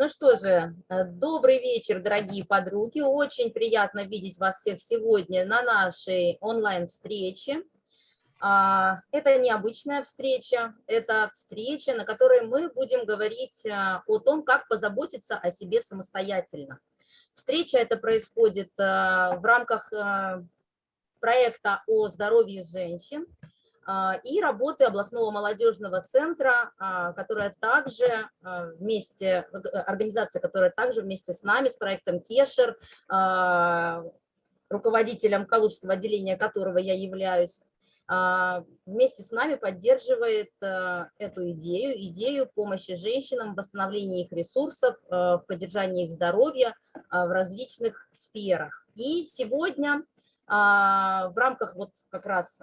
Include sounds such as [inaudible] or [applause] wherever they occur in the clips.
Ну что же, э, добрый вечер, дорогие подруги. Очень приятно видеть вас всех сегодня на нашей онлайн-встрече. А, это необычная встреча, это встреча, на которой мы будем говорить а, о том, как позаботиться о себе самостоятельно. Встреча это происходит а, в рамках проекта о здоровье женщин и работы областного молодежного центра, которая также вместе, организация, которая также вместе с нами, с проектом Кешер, руководителем Калужского отделения которого я являюсь, а, вместе с нами поддерживает а, эту идею, идею помощи женщинам в восстановлении их ресурсов, а, в поддержании их здоровья в различных сферах. И сегодня в рамках вот как раз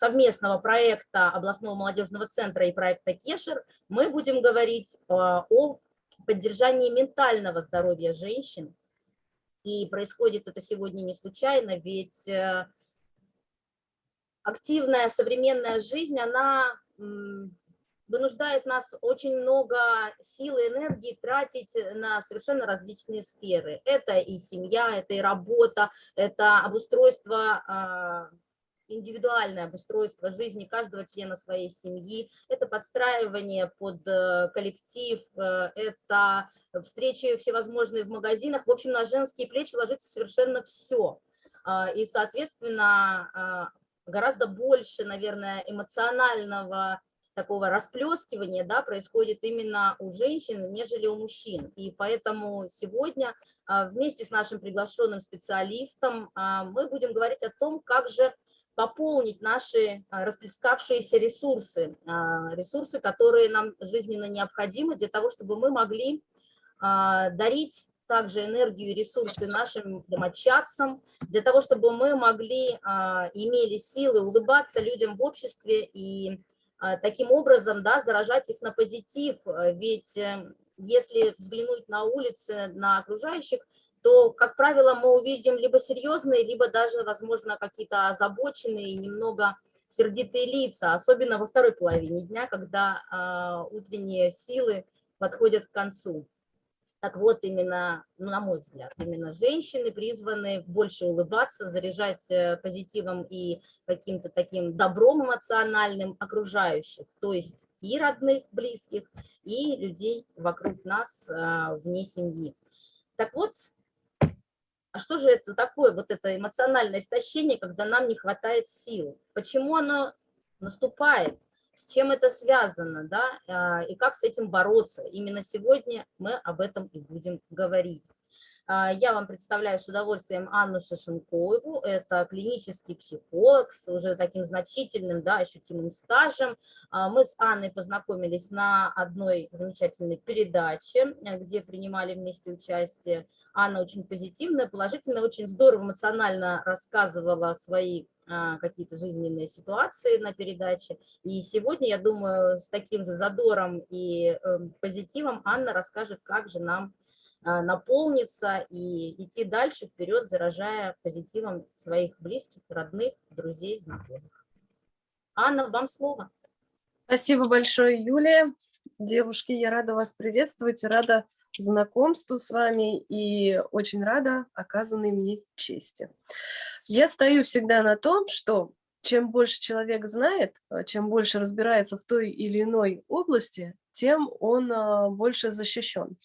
совместного проекта областного молодежного центра и проекта Кешер мы будем говорить о поддержании ментального здоровья женщин. И происходит это сегодня не случайно, ведь э, активная современная жизнь, она вынуждает нас очень много сил и энергии тратить на совершенно различные сферы. Это и семья, это и работа, это обустройство, а, индивидуальное обустройство жизни каждого члена своей семьи, это подстраивание под э, коллектив, э, это встречи всевозможные в магазинах. В общем, на женские плечи ложится совершенно все. А, и, соответственно, а, гораздо больше, наверное, эмоционального такого расплескивания да, происходит именно у женщин, нежели у мужчин. И поэтому сегодня а, вместе с нашим приглашенным специалистом мы будем говорить о том, как же пополнить наши а, расплескавшиеся ресурсы, ресурсы, которые нам жизненно необходимы для того, чтобы мы могли дарить также энергию и ресурсы нашим домочадцам, для того, чтобы мы могли, а, имели силы улыбаться людям в обществе и а, таким образом да, заражать их на позитив. Ведь э, если взглянуть на улицы, на окружающих, то, как правило, мы увидим либо серьезные, либо даже, возможно, какие-то озабоченные, немного сердитые лица, особенно во второй половине дня, когда э, утренние силы подходят к концу. Так вот, именно, ну, на мой взгляд, именно женщины призваны больше улыбаться, заряжать э, позитивом и каким-то таким добром эмоциональным окружающих, то есть и родных, близких, и людей вокруг нас а, вне семьи. Так вот, а что же это такое, вот это эмоциональное истощение, когда нам не хватает сил? Почему оно наступает? с чем это связано, да, а, и как с этим бороться. Именно сегодня мы об этом и будем говорить. А, я вам представляю с удовольствием Анну Шишенкову, это клинический психолог с уже таким значительным, да, ощутимым стажем. А, мы с Анной познакомились на одной замечательной передаче, где принимали вместе участие. Анна очень позитивная, положительная, очень здорово эмоционально рассказывала свои а, какие-то жизненные ситуации на передаче. И сегодня, я думаю, с таким же задором и эм, позитивом Анна расскажет, как же нам наполниться и идти дальше вперед, заражая позитивом своих близких, родных, друзей, знакомых. Анна, вам слово. Спасибо большое, Юлия. Девушки, я рада вас приветствовать, рада знакомству с вами и очень рада оказанной мне чести. Я стою всегда на том, что чем больше человек знает, а, чем больше разбирается в той или иной области, тем он а, больше защищен.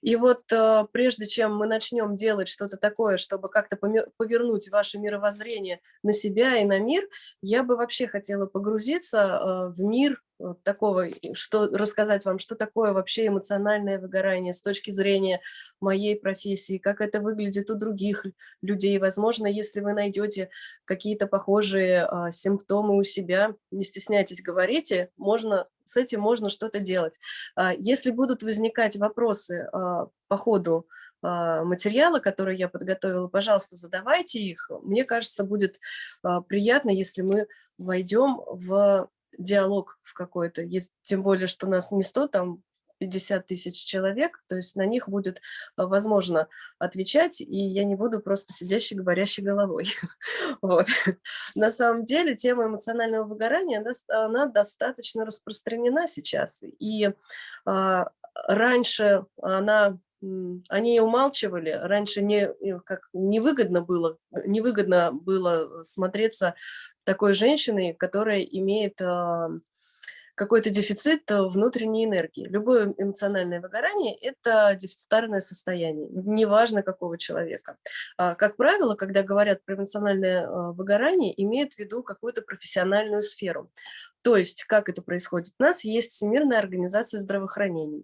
И вот а, прежде чем мы начнем делать что-то такое, чтобы как-то повернуть ваше мировоззрение на себя и на мир, я бы вообще хотела погрузиться в мир вот такого, что рассказать вам, что такое вообще эмоциональное выгорание с точки зрения моей профессии, как это выглядит у других людей. Возможно, если вы найдете какие-то похожие а, симптомы у себя, не стесняйтесь, говорите, можно, с этим можно что-то делать. А, если будут возникать вопросы а, по ходу а, материала, который я подготовила, пожалуйста, задавайте их. Мне кажется, будет приятно, если мы войдем в диалог в какой-то, тем более, что нас не 100 там 50 тысяч человек, то есть на них будет возможно отвечать, и я не буду просто сидящей говорящей головой. [laughs] Вот. На самом деле тема эмоционального выгорания, она, достаточно распространена сейчас, и а, раньше она они умалчивали, раньше не, как, невыгодно, было, невыгодно было смотреться такой женщиной, которая имеет а, какой-то дефицит внутренней энергии. Любое эмоциональное выгорание – это дефицитарное состояние, неважно какого человека. А, как правило, когда говорят про эмоциональное а, выгорание, имеют в виду какую-то профессиональную сферу. То есть, как это происходит? У нас есть Всемирная организация здравоохранения,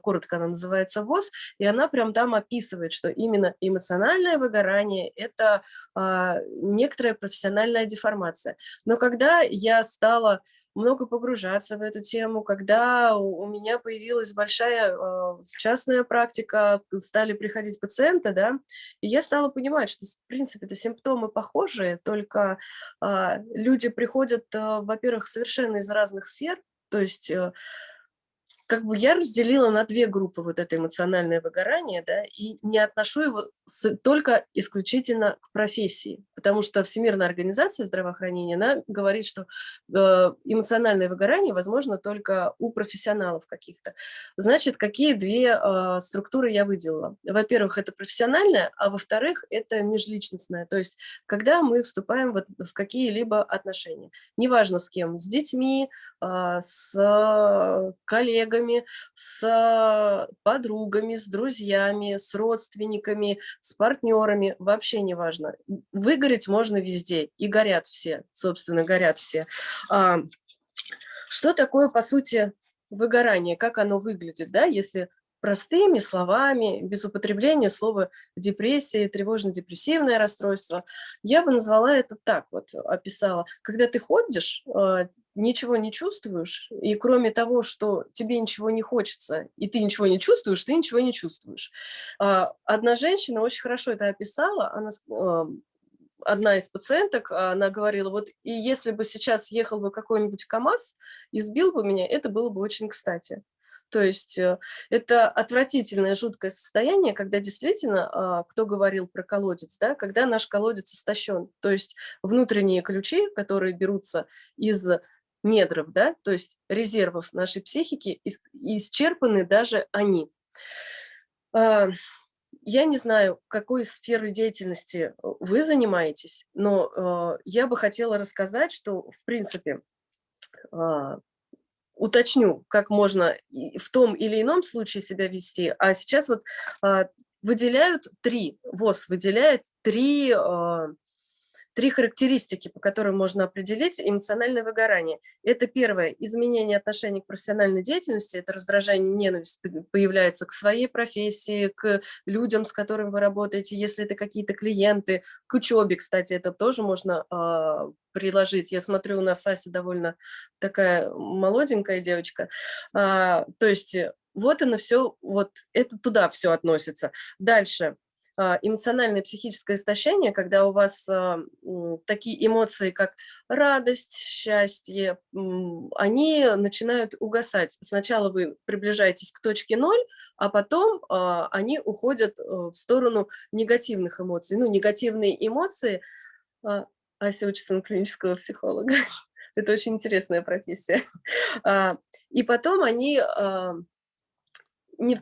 коротко она называется ВОЗ, и она прям там описывает, что именно эмоциональное выгорание – это а, некоторая профессиональная деформация. Но когда я стала много погружаться в эту тему, когда у меня появилась большая э, частная практика, стали приходить пациенты, да, и я стала понимать, что, в принципе, это симптомы похожие, только э, люди приходят, э, во-первых, совершенно из разных сфер, то есть э, как бы я разделила на две группы вот это эмоциональное выгорание, да, и не отношу его с, только исключительно к профессии, потому что Всемирная организация здравоохранения, она говорит, что э, эмоциональное выгорание возможно только у профессионалов каких-то. Значит, какие две э, структуры я выделила? Во-первых, это профессиональное, а во-вторых, это межличностное, то есть когда мы вступаем в, в какие-либо отношения, неважно с кем, с детьми, э, с коллегами, коллегами, с подругами, с друзьями, с родственниками, с партнерами, вообще не важно. Выгореть можно везде, и горят все, собственно, горят все. А, что такое, по сути, выгорание, как оно выглядит, да, если простыми словами, без употребления слова депрессия, тревожно-депрессивное расстройство. Я бы назвала это так, вот описала. Когда ты ходишь, а, ничего не чувствуешь, и кроме того, что тебе ничего не хочется, и ты ничего не чувствуешь, ты ничего не чувствуешь. А, одна женщина очень хорошо это описала, она, одна из пациенток, она говорила, вот и если бы сейчас ехал бы какой-нибудь КАМАЗ и сбил бы меня, это было бы очень кстати. То есть э, это отвратительное, жуткое состояние, когда действительно, а, кто говорил про колодец, да, когда наш колодец истощен. То есть внутренние ключи, которые берутся из недров, да, то есть резервов нашей психики, исчерпаны даже они. А, я не знаю, какой сферой деятельности вы занимаетесь, но а, я бы хотела рассказать, что, в принципе, а, уточню, как можно в том или ином случае себя вести, а сейчас вот выделяют три, ВОЗ выделяет три Три характеристики, по которым можно определить эмоциональное выгорание. Это первое – изменение отношений к профессиональной деятельности, это раздражение, ненависть появляется к своей профессии, к людям, с которыми вы работаете, если это какие-то клиенты, к учебе, кстати, это тоже можно э, приложить. Я смотрю, у нас Ася довольно такая молоденькая девочка. А, то есть вот оно все, вот это туда все относится. Дальше эмоциональное психическое истощение, когда у вас а, такие эмоции, как радость, счастье, они начинают угасать. Сначала вы приближаетесь к точке ноль, а потом а, они уходят э, в сторону негативных эмоций. Ну, негативные эмоции... Ася учится на клинического психолога. [laughs] Это очень интересная профессия. [laughs] И потом они не,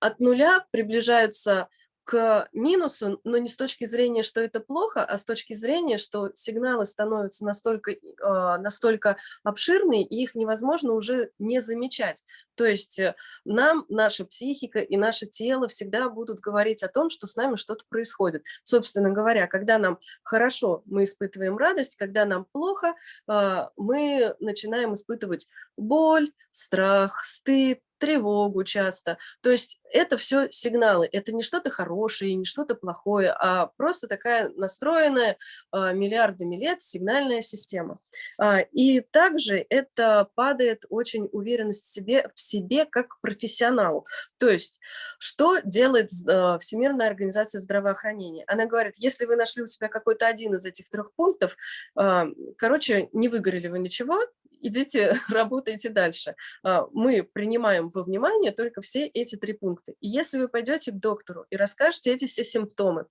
от нуля приближаются к минусу, но не с точки зрения, что это плохо, а с точки зрения, что сигналы становятся настолько, э, настолько обширные, и их невозможно уже не замечать. То есть э, нам, наша психика и наше тело всегда будут говорить о том, что с нами что-то происходит. Собственно говоря, когда нам хорошо, мы испытываем радость, когда нам плохо, э, мы начинаем испытывать боль, страх, стыд, тревогу часто. То есть это все сигналы, это не что-то хорошее, не что-то плохое, а просто такая настроенная а, миллиардами лет сигнальная система. А, и также это падает очень уверенность в себе, в себе как профессионалу. То есть что делает а, Всемирная организация здравоохранения? Она говорит, если вы нашли у себя какой-то один из этих трех пунктов, короче, не выгорели вы ничего, идите, [laughs] работайте дальше. А, мы принимаем во внимание только все эти три пункта. И если вы пойдете к доктору и расскажете эти все симптомы,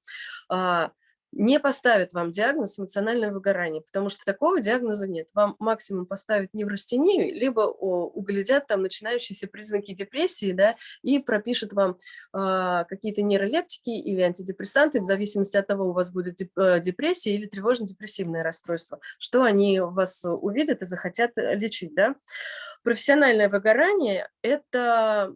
а, не поставят вам диагноз эмоциональное выгорание, потому что такого диагноза нет. Вам максимум поставят неврастению, либо углядят там начинающиеся признаки депрессии, да, и пропишут вам э, какие-то нейролептики или антидепрессанты, в зависимости от того, у вас будет э, депрессия или тревожно-депрессивное расстройство, что они вас увидят и захотят лечить, да. Профессиональное выгорание – это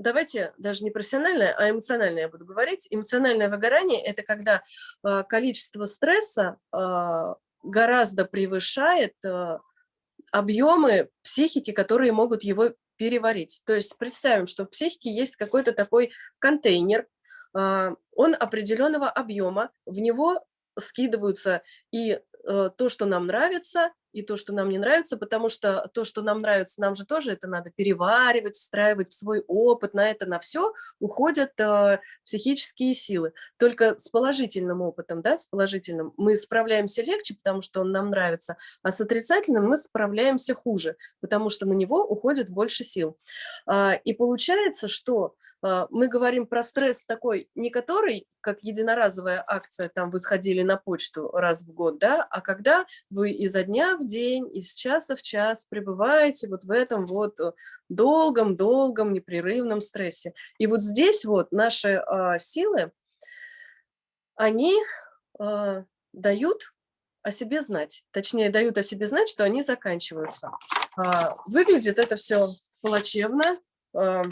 давайте даже не профессиональное, а эмоциональное я буду говорить. Эмоциональное выгорание – это когда э, количество стресса э, гораздо превышает э, объемы психики, которые могут его переварить. То есть представим, что в психике есть какой-то такой контейнер, он определенного объема, в него скидываются и то, что нам нравится, и то, что нам не нравится, потому что то, что нам нравится, нам же тоже это надо переваривать, встраивать в свой опыт, на это, на все уходят э, психические силы. Только с положительным опытом, да, с положительным мы справляемся легче, потому что он нам нравится, а с отрицательным мы справляемся хуже, потому что на него уходит больше сил. А, и получается, что а, мы говорим про стресс такой, не который, как единоразовая акция, там вы сходили на почту раз в год, да, а когда вы изо дня в день, из часа в час пребываете вот в этом вот долгом-долгом непрерывном стрессе. И вот здесь вот наши а, силы, они а, дают о себе знать, точнее дают о себе знать, что они заканчиваются. А, выглядит это все плачевно, а,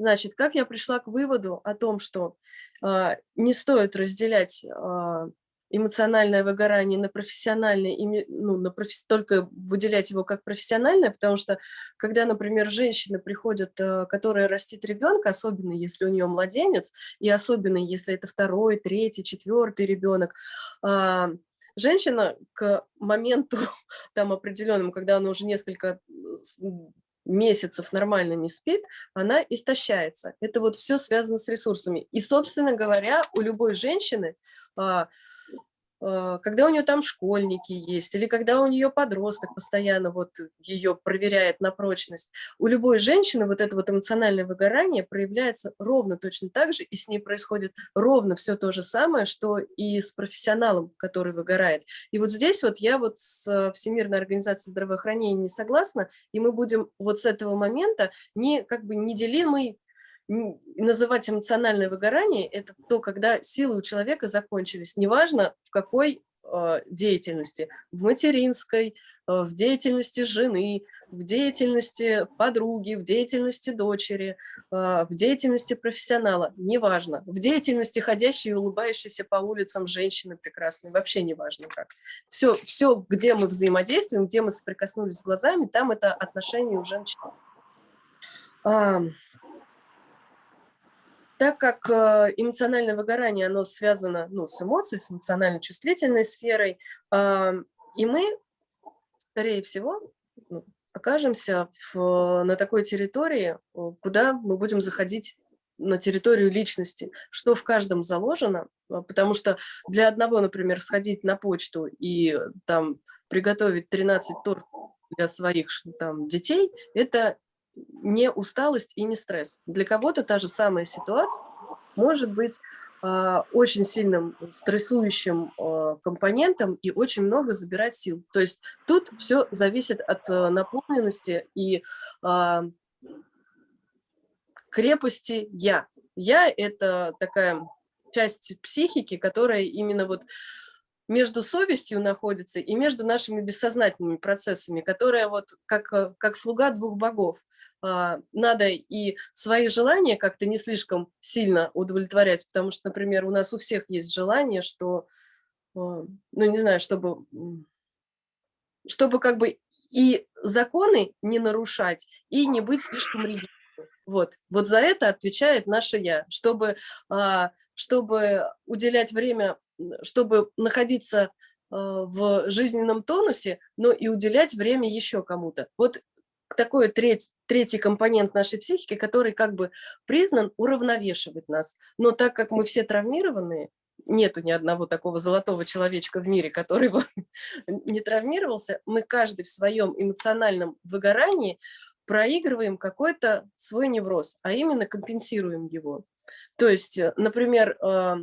Значит, как я пришла к выводу о том, что э, не стоит разделять э, эмоциональное выгорание на профессиональное, ну, на профи только выделять его как профессиональное, потому что когда, например, женщина приходит, э, которая растит ребенка, особенно если у нее младенец, и особенно если это второй, третий, четвертый ребенок, женщина к моменту [laughs] там определенному, когда она уже несколько месяцев нормально не спит, она истощается. Это вот все связано с ресурсами. И, собственно говоря, у любой женщины а, когда у нее там школьники есть, или когда у нее подросток постоянно вот ее проверяет на прочность, у любой женщины вот это вот эмоциональное выгорание проявляется ровно точно так же, и с ней происходит ровно все то же самое, что и с профессионалом, который выгорает. И вот здесь вот я вот с Всемирной организацией здравоохранения не согласна, и мы будем вот с этого момента не как бы неделимый называть эмоциональное выгорание, это то, когда силы у человека закончились, неважно в какой э, деятельности, в материнской, э, в деятельности жены, в деятельности подруги, в деятельности дочери, э, в деятельности профессионала, неважно, в деятельности ходящей и улыбающейся по улицам женщины прекрасной, вообще неважно как. Все, все, где мы взаимодействуем, где мы соприкоснулись глазами, там это отношение уже начинается. Так как э, эмоциональное выгорание, оно связано ну, с эмоцией, с эмоционально-чувствительной сферой, и мы, скорее всего, ну, окажемся в, на такой территории, куда мы будем заходить на территорию личности, что в каждом заложено, а, потому что для одного, например, сходить на почту и там приготовить 13 торт для своих там, детей, это не усталость и не стресс. Для кого-то та же самая ситуация может быть э, очень сильным стрессующим э, компонентом и очень много забирать сил. То есть тут все зависит от э, наполненности и э, крепости «я». «Я» — это такая часть психики, которая именно вот между совестью находится и между нашими бессознательными процессами, которая вот как, как слуга двух богов. А, надо и свои желания как-то не слишком сильно удовлетворять, потому что, например, у нас у всех есть желание, что, а, ну, не знаю, чтобы, чтобы как бы и законы не нарушать, и не быть слишком rigidным. Вот, вот за это отвечает наше «я», чтобы, а, чтобы уделять время, чтобы находиться в жизненном тонусе, но и уделять время еще кому-то. Вот такой треть, третий компонент нашей психики, который как бы признан уравновешивать нас. Но так как мы все травмированные, нету ни одного такого золотого человечка в мире, который бы [laughs] не травмировался, мы каждый в своем эмоциональном выгорании проигрываем какой-то свой невроз, а именно компенсируем его. То есть, э, например, а,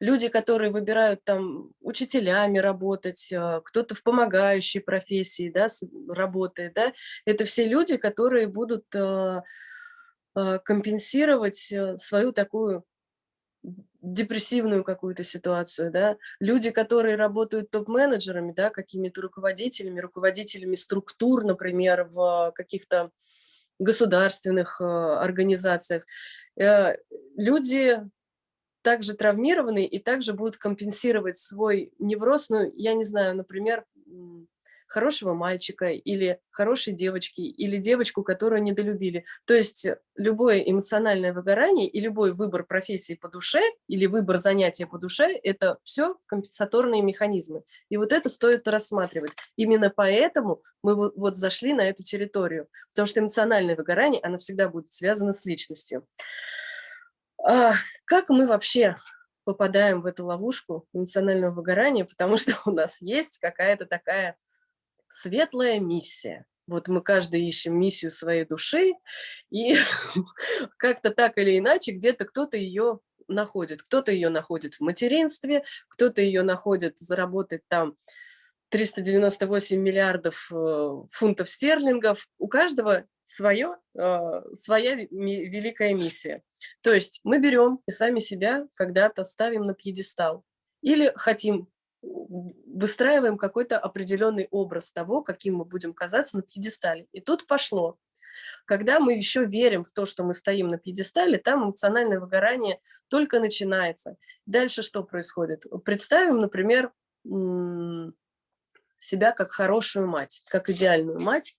люди, которые выбирают там учителями работать, а, кто-то в помогающей профессии да, работает, да, это все люди, которые будут а, компенсировать э, свою такую депрессивную какую-то ситуацию, да, люди, которые работают топ-менеджерами, да, какими-то руководителями, руководителями структур, например, в каких-то государственных организациях, э, люди также травмированы и также будут компенсировать свой невроз, ну, я не знаю, например, хорошего мальчика или хорошей девочки, или девочку, которую недолюбили. То есть любое эмоциональное выгорание и любой выбор профессии по душе или выбор занятия по душе – это все компенсаторные механизмы. И вот это стоит рассматривать. Именно поэтому мы вот зашли на эту территорию, потому что эмоциональное выгорание, оно всегда будет связано с личностью. А, как мы вообще попадаем в эту ловушку эмоционального выгорания, потому что у нас есть какая-то такая светлая миссия. Вот мы каждый ищем миссию своей души, и [laughs] как-то так или иначе где-то кто-то ее находит. Кто-то ее находит в материнстве, кто-то ее находит заработать там 398 миллиардов э, фунтов стерлингов. У каждого свое, э, своя великая миссия. То есть мы берем и сами себя когда-то ставим на пьедестал. Или хотим выстраиваем какой-то определенный образ того, каким мы будем казаться на пьедестале. И тут пошло. Когда мы еще верим в то, что мы стоим на пьедестале, там эмоциональное выгорание только начинается. Дальше что происходит? Представим, например, себя как хорошую мать, как идеальную мать,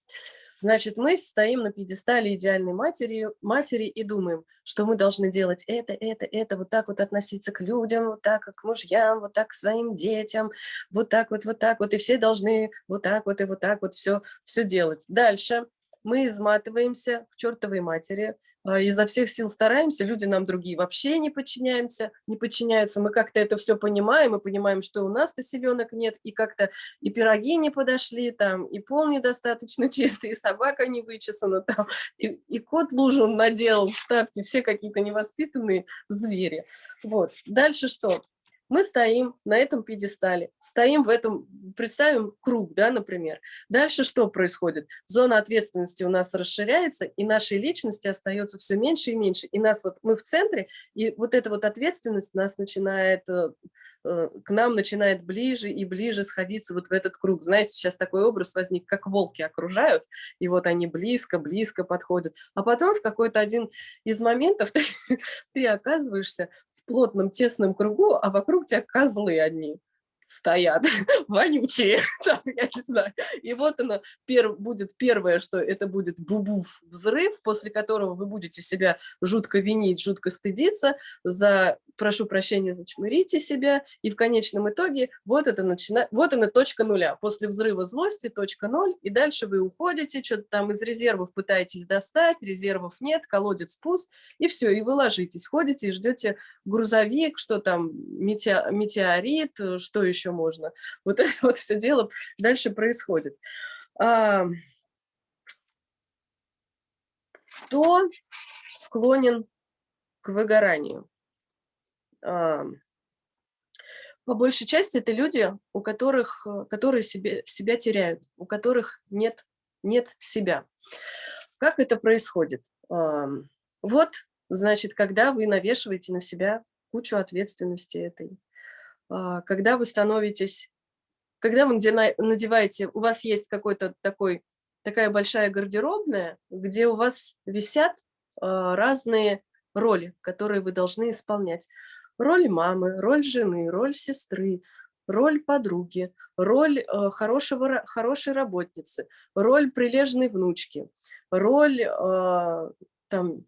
Значит, мы стоим на пьедестале идеальной матери, матери и думаем, что мы должны делать это, это, это, вот так вот относиться к людям, вот так к мужьям, вот так к своим детям, вот так вот, вот так вот, и все должны вот так вот и вот так вот все, все делать. Дальше мы изматываемся к чертовой матери, изо всех сил стараемся, люди нам другие вообще не подчиняемся, не подчиняются, мы как-то это все понимаем, мы понимаем, что у нас-то селенок нет, и как-то и пироги не подошли, там, и пол недостаточно [laughs] чистый, и собака не вычесана, там, и, и кот лужу наделал в тапки, все какие-то невоспитанные звери. Вот. Дальше что? Мы стоим на этом пьедестале, стоим в этом, представим круг, да, например. Дальше что происходит? Зона ответственности у нас расширяется, и нашей личности остается все меньше и меньше. И нас вот, мы в центре, и вот эта вот ответственность нас начинает, э, э, к нам начинает ближе и ближе сходиться вот в этот круг. Знаете, сейчас такой образ возник, как волки окружают, и вот они близко-близко подходят. А потом в какой-то один из моментов [laughs] ты, ты оказываешься плотном, тесном кругу, а вокруг тебя козлы одни стоят, [laughs] вонючие, [laughs] там, я не знаю. И вот оно пер, будет первое, что это будет бубув взрыв, после которого вы будете себя жутко винить, жутко стыдиться, за, прошу прощения, зачмырите себя, и в конечном итоге вот это начинает, вот она точка нуля. После взрыва злости точка ноль, и дальше вы уходите, что-то там из резервов пытаетесь достать, резервов нет, колодец пуст, и все, и вы ложитесь, ходите и ждете грузовик, что там, метеорит, что еще еще можно. Вот это [laughs] вот все дело дальше происходит. А, кто склонен к выгоранию? По большей части это люди, у которых, которые себе, себя теряют, у которых нет, нет себя. Как это происходит? Вот, значит, когда вы навешиваете на себя кучу ответственности этой, когда вы становитесь, когда вы надеваете, у вас есть какой-то такой, такая большая гардеробная, где у вас висят а, разные роли, которые вы должны исполнять. Роль мамы, роль жены, роль сестры, роль подруги, роль э, хорошего, хорошей работницы, роль прилежной внучки, роль там,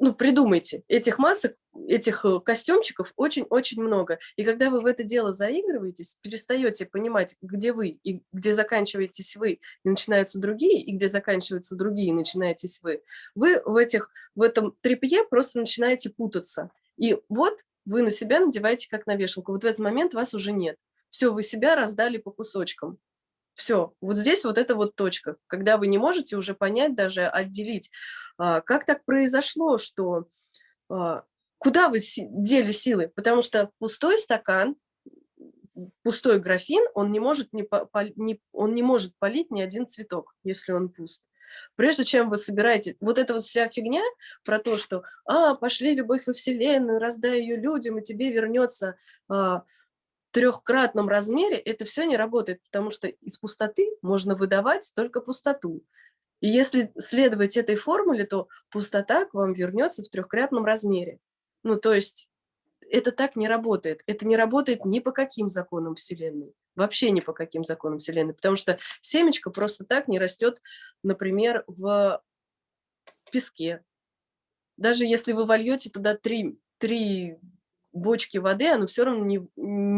ну, придумайте, этих масок, этих э, костюмчиков очень-очень много. И когда вы в это дело заигрываетесь, перестаете понимать, где вы и где заканчиваетесь вы, и начинаются другие, и где заканчиваются другие, и начинаетесь вы, вы в, этих, в этом трепье просто начинаете путаться. И вот вы на себя надеваете как на вешалку. Вот в этот момент вас уже нет. Все, вы себя раздали по кусочкам. Все, вот здесь вот эта вот точка, когда вы не можете уже понять, даже отделить, а, как так произошло, что а, куда вы дели силы, потому что пустой стакан, пустой графин, он не может, не, не, он не может полить ни один цветок, если он пуст. Прежде чем вы собираете, вот эта вот вся фигня про то, что «А, пошли любовь во Вселенную, раздай ее людям, и тебе вернется а, трехкратном размере», это все не работает, потому что из пустоты можно выдавать только пустоту. И если следовать этой формуле, то пустота к вам вернется в трехкратном размере. Ну, то есть это так не работает. Это не работает ни по каким законам Вселенной вообще ни по каким законам Вселенной, потому что семечко просто так не растет, например, в песке. Даже если вы вольете туда три, три бочки воды, оно все равно не,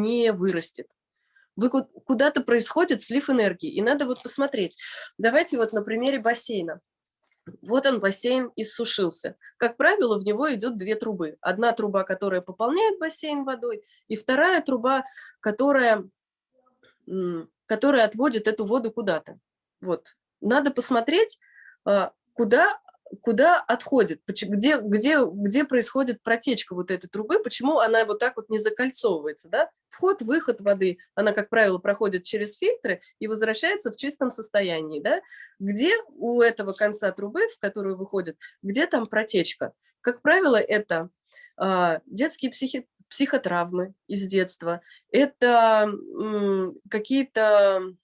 не вырастет. Вы куда-то происходит слив энергии, и надо вот посмотреть. Давайте вот на примере бассейна. Вот он, бассейн иссушился. Как правило, в него идет две трубы. Одна труба, которая пополняет бассейн водой, и вторая труба, которая который отводит эту воду куда-то. Вот. Надо посмотреть, а, куда, куда отходит, где, где, где происходит протечка вот этой трубы, почему она вот так вот не закольцовывается. Да? Вход, выход воды, она, как правило, проходит через фильтры и возвращается в чистом состоянии. Да? Где у этого конца трубы, в которую выходит, где там протечка? Как правило, это а, детские психи психотравмы из детства, это какие-то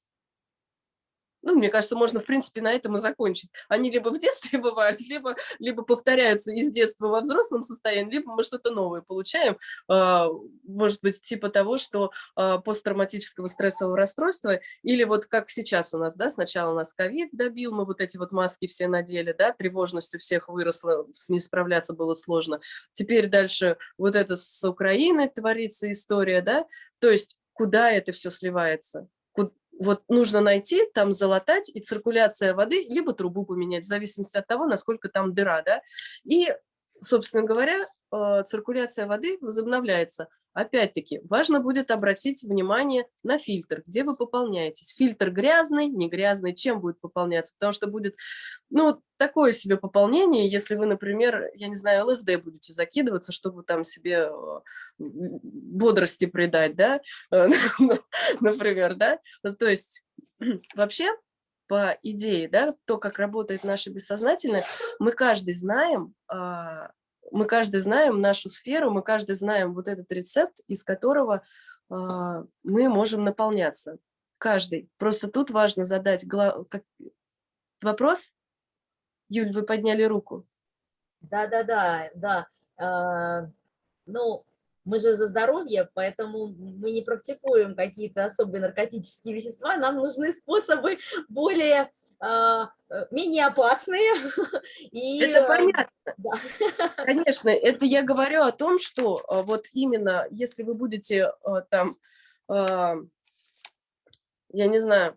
ну, мне кажется, можно, в принципе, на этом и закончить. Они либо в детстве [laughs] бывают, либо, либо повторяются из детства во взрослом состоянии, либо мы что-то новое получаем. А, может быть, типа того, что а, посттравматического стрессового расстройства, или вот как сейчас у нас, да, сначала нас ковид добил, мы вот эти вот маски все надели, да, тревожность у всех выросла, с ней справляться было сложно. Теперь дальше вот это с Украиной творится история, да, то есть куда это все сливается? Вот нужно найти, там залатать, и циркуляция воды, либо трубу поменять, в зависимости от того, насколько там дыра, да, и, собственно говоря, э, циркуляция воды возобновляется. Опять-таки, важно будет обратить внимание на фильтр, где вы пополняетесь. Фильтр грязный, не грязный, чем будет пополняться? Потому что будет, ну, такое себе пополнение, если вы, например, я не знаю, ЛСД будете закидываться, чтобы там себе э, бодрости придать, да, [laughs] например, да. То есть [clears throat] вообще по идее, да, то, как работает наше бессознательное, мы каждый знаем, а, мы каждый знаем нашу сферу, мы каждый знаем вот этот рецепт, из которого э, мы можем наполняться. Каждый. Просто тут важно задать глав... как... вопрос. Юль, вы подняли руку. Да-да-да, да. А, ну, мы же за здоровье, поэтому мы не практикуем какие-то особые наркотические вещества, нам нужны способы более менее опасные. [laughs] И, это э, понятно. Да. [laughs] Конечно, это я говорю о том, что а, вот именно если вы будете а, там, я не знаю,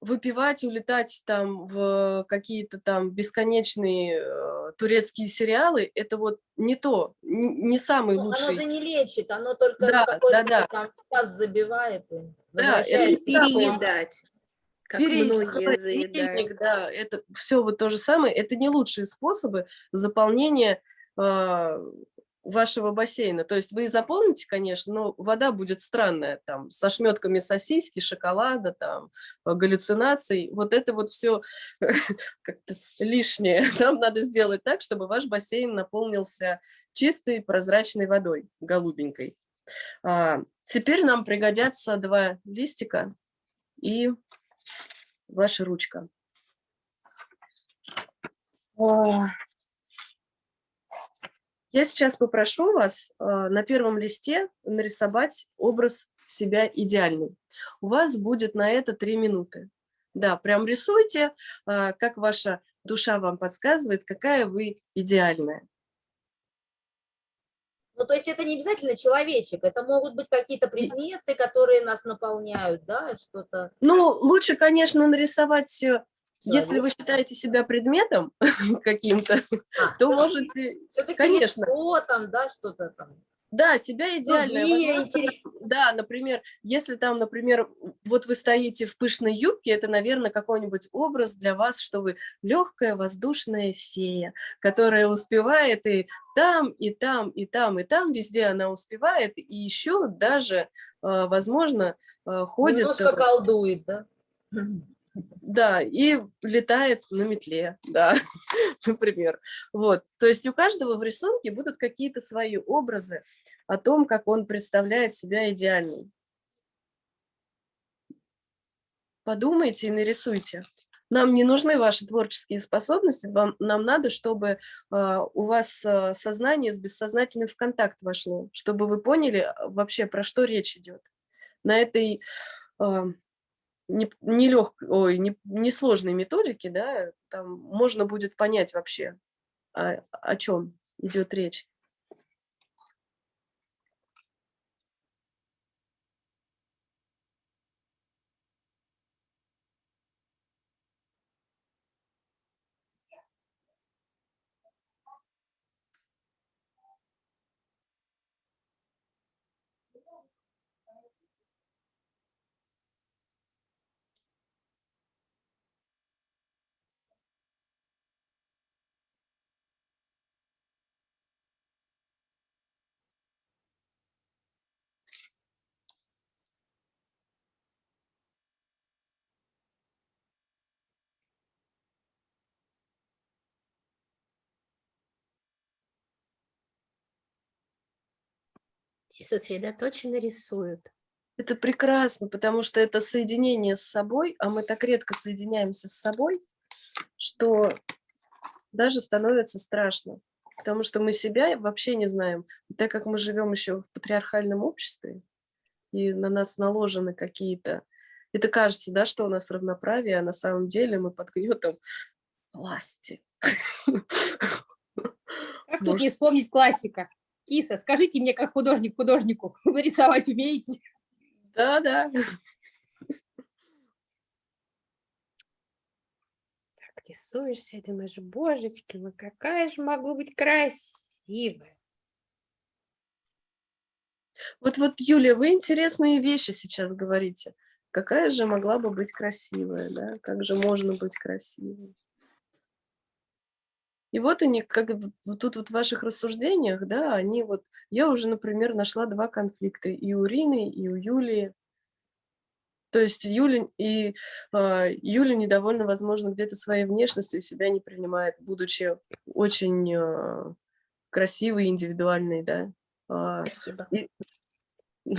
выпивать, улетать там в какие-то там бесконечные э, турецкие сериалы, это вот не то, не самый ну, лучший. Оно же не лечит, оно только да, какой-то да, да. там паз забивает. И да, это переедать. Как многие заедают. да, это все вот то же самое. Это не лучшие способы заполнения э, вашего бассейна. То есть вы заполните, конечно, но вода будет странная, там, со шметками сосиски, шоколада, там, э, галлюцинаций. Вот это вот все [laughs] как-то лишнее. [laughs] Нам надо сделать так, чтобы ваш бассейн наполнился чистой прозрачной водой, голубенькой. А, теперь нам пригодятся два листика и ваша ручка. Я сейчас попрошу вас э, на первом листе нарисовать образ себя идеальный. У вас будет на это три минуты. Да, прям рисуйте, э, как ваша душа вам подсказывает, какая вы идеальная. Ну, то есть это не обязательно человечек, это могут быть какие-то предметы, которые нас наполняют, да, что-то. Ну, лучше, конечно, нарисовать, э, если вы считаете себя предметом [laughs] каким-то, а, то можете, конечно. Лицо, там, да, что-то там. Да, себя идеальная. Другие Возможно, интерес- Да, например, если там, например, вот вы стоите в пышной юбке, это, наверное, какой-нибудь образ для вас, что вы легкая воздушная фея, которая успевает и там, и там, и там, и там, везде она успевает, и еще даже, э, возможно, э, ходит, Немножко э, колдует, да? [clears throat] да, и летает на метле, да, [laughs] например. Вот, то есть у каждого в рисунке будут какие-то свои образы о том, как он представляет себя идеальным. Подумайте и нарисуйте. Нам не нужны ваши творческие способности, вам, нам надо, чтобы а, у вас а, сознание с бессознательным в контакт вошло, чтобы вы поняли а, вообще, про что речь идет. На этой а, не, не лег, ой, не, несложной методике, да, там можно будет понять вообще, о, о чем идет речь. Все сосредоточенно рисуют. Это прекрасно, потому что это соединение с собой, а мы так редко соединяемся с собой, что даже становится страшно, потому что мы себя вообще не знаем. И так как мы живем еще в патриархальном обществе, и на нас наложены какие-то... Это кажется, да, что у нас равноправие, а на самом деле мы под гнетом власти. Как тут не вспомнить классика? Киса, скажите мне, как художник художнику, [laughs] вы рисовать умеете? Да, да. Так рисуешься и думаешь, божечки, ну какая же могу быть красивая. Вот, вот, Юлия, вы интересные вещи сейчас говорите. Какая же могла бы быть красивая, да? Как же можно быть красивой? И вот они, как вот тут вот в ваших рассуждениях, да, они вот, я уже, например, нашла два конфликта и у Рины, и у Юлии. То есть Юля, и, а, Юля недовольна, возможно, где-то своей внешностью и себя не принимает, будучи очень а, красивой, индивидуальной, да. А, Спасибо. [laughs]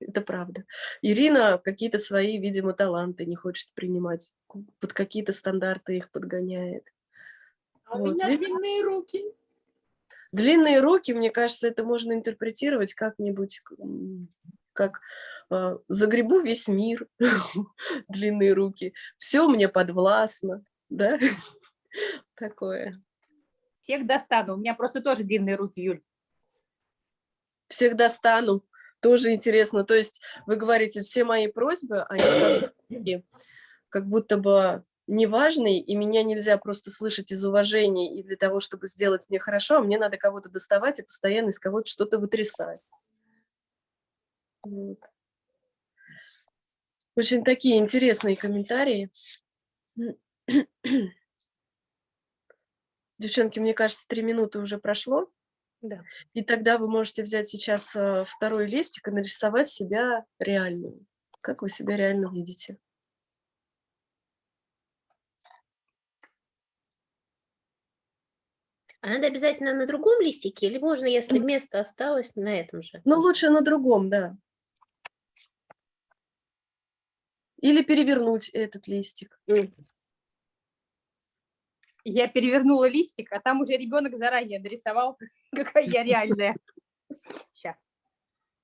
Это правда. Ирина какие-то свои, видимо, таланты не хочет принимать, под какие-то стандарты их подгоняет. А у Вот, меня видите? длинные руки. Длинные руки, мне кажется, это можно интерпретировать как-нибудь, как э, загребу весь мир, [laughs] длинные руки, все мне подвластно, да, [laughs] такое. Всех достану. У меня просто тоже длинные руки, Юль. Всегда стану, тоже интересно. То есть вы говорите, все мои просьбы, они как будто бы неважные, и меня нельзя просто слышать из уважения и для того, чтобы сделать мне хорошо, а мне надо кого-то доставать и постоянно из кого-то что-то вытрясать. Вот. Очень такие интересные комментарии. Девчонки, мне кажется, три минуты уже прошло. Да. И тогда вы можете взять сейчас э, второй листик и нарисовать себя реальную. Как вы себя реально видите? А надо обязательно на другом листике или можно, если место осталось, на этом же? Ну, лучше на другом, да. Или перевернуть этот листик. Я перевернула листик, а там уже ребенок заранее нарисовал, [laughs] какая я реальная. Сейчас.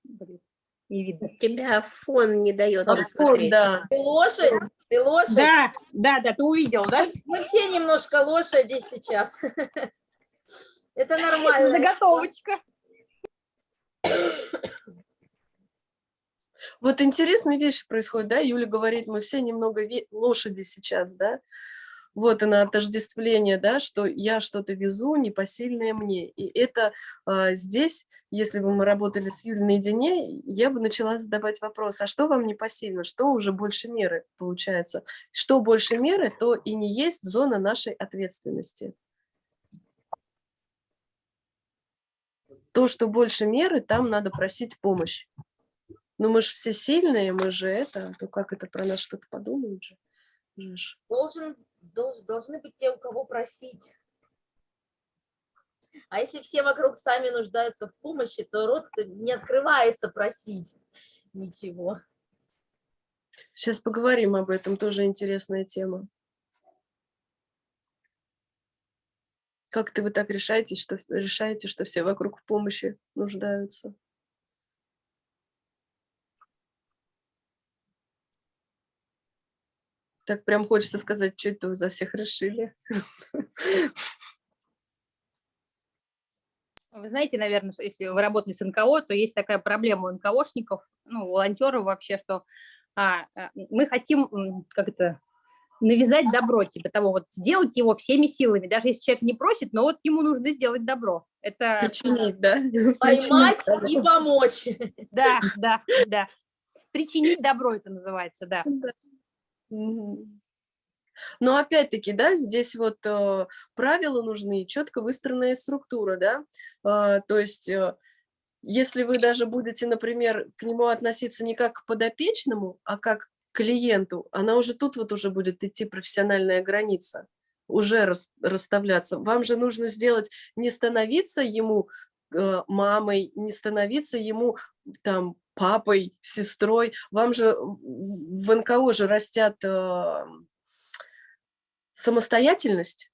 Блин, не видно. Тебя фон не дает А фон, да. Ты лошадь? Ты лошадь? Да, да, да, ты увидел, да? Мы все немножко лошади сейчас. [laughs] Это нормально. Заготовочка. Вот интересные вещи происходят, да? Юля говорит, мы все немного ве- лошади сейчас, да? вот оно отождествление, да, что я что-то везу, непосильное мне. И это а, здесь, если бы мы работали с Юлей наедине, я бы начала задавать вопрос, а что вам непосильно, что уже больше меры получается? Что больше меры, то и не есть зона нашей ответственности. То, что больше меры, там надо просить помощь. Но мы же все сильные, мы же это, то как это про нас что-то подумают же. же. Должен, долж, должны быть те, у кого просить. А если все вокруг сами нуждаются в помощи, то рот не открывается просить ничего. Сейчас поговорим об этом, тоже интересная тема. Как-то вы так решаете, что решаете, что все вокруг в помощи нуждаются? Так прям хочется сказать, что это вы за всех решили. Вы знаете, наверное, если вы работали с НКО, то есть такая проблема у НКОшников, ну, волонтеров вообще, что а, а мы хотим, как это, навязать добро, типа того, вот сделать его всеми силами, даже если человек не просит, но вот ему нужно сделать добро. Это... Причинить, да? [laughs] Поймать и помочь. [laughs] Да, да, да. Причинить добро это называется, да. Но опять-таки, да, здесь вот э, правила нужны, четко выстроенная структура, да, э, то есть э, если вы даже будете, например, к нему относиться не как к подопечному, а как клиенту, она уже тут вот уже будет идти профессиональная граница, уже рас, расставляться. Вам же нужно сделать, не становиться ему э, мамой, не становиться ему там папой, сестрой. Вам же в НКО же растят э, самостоятельность.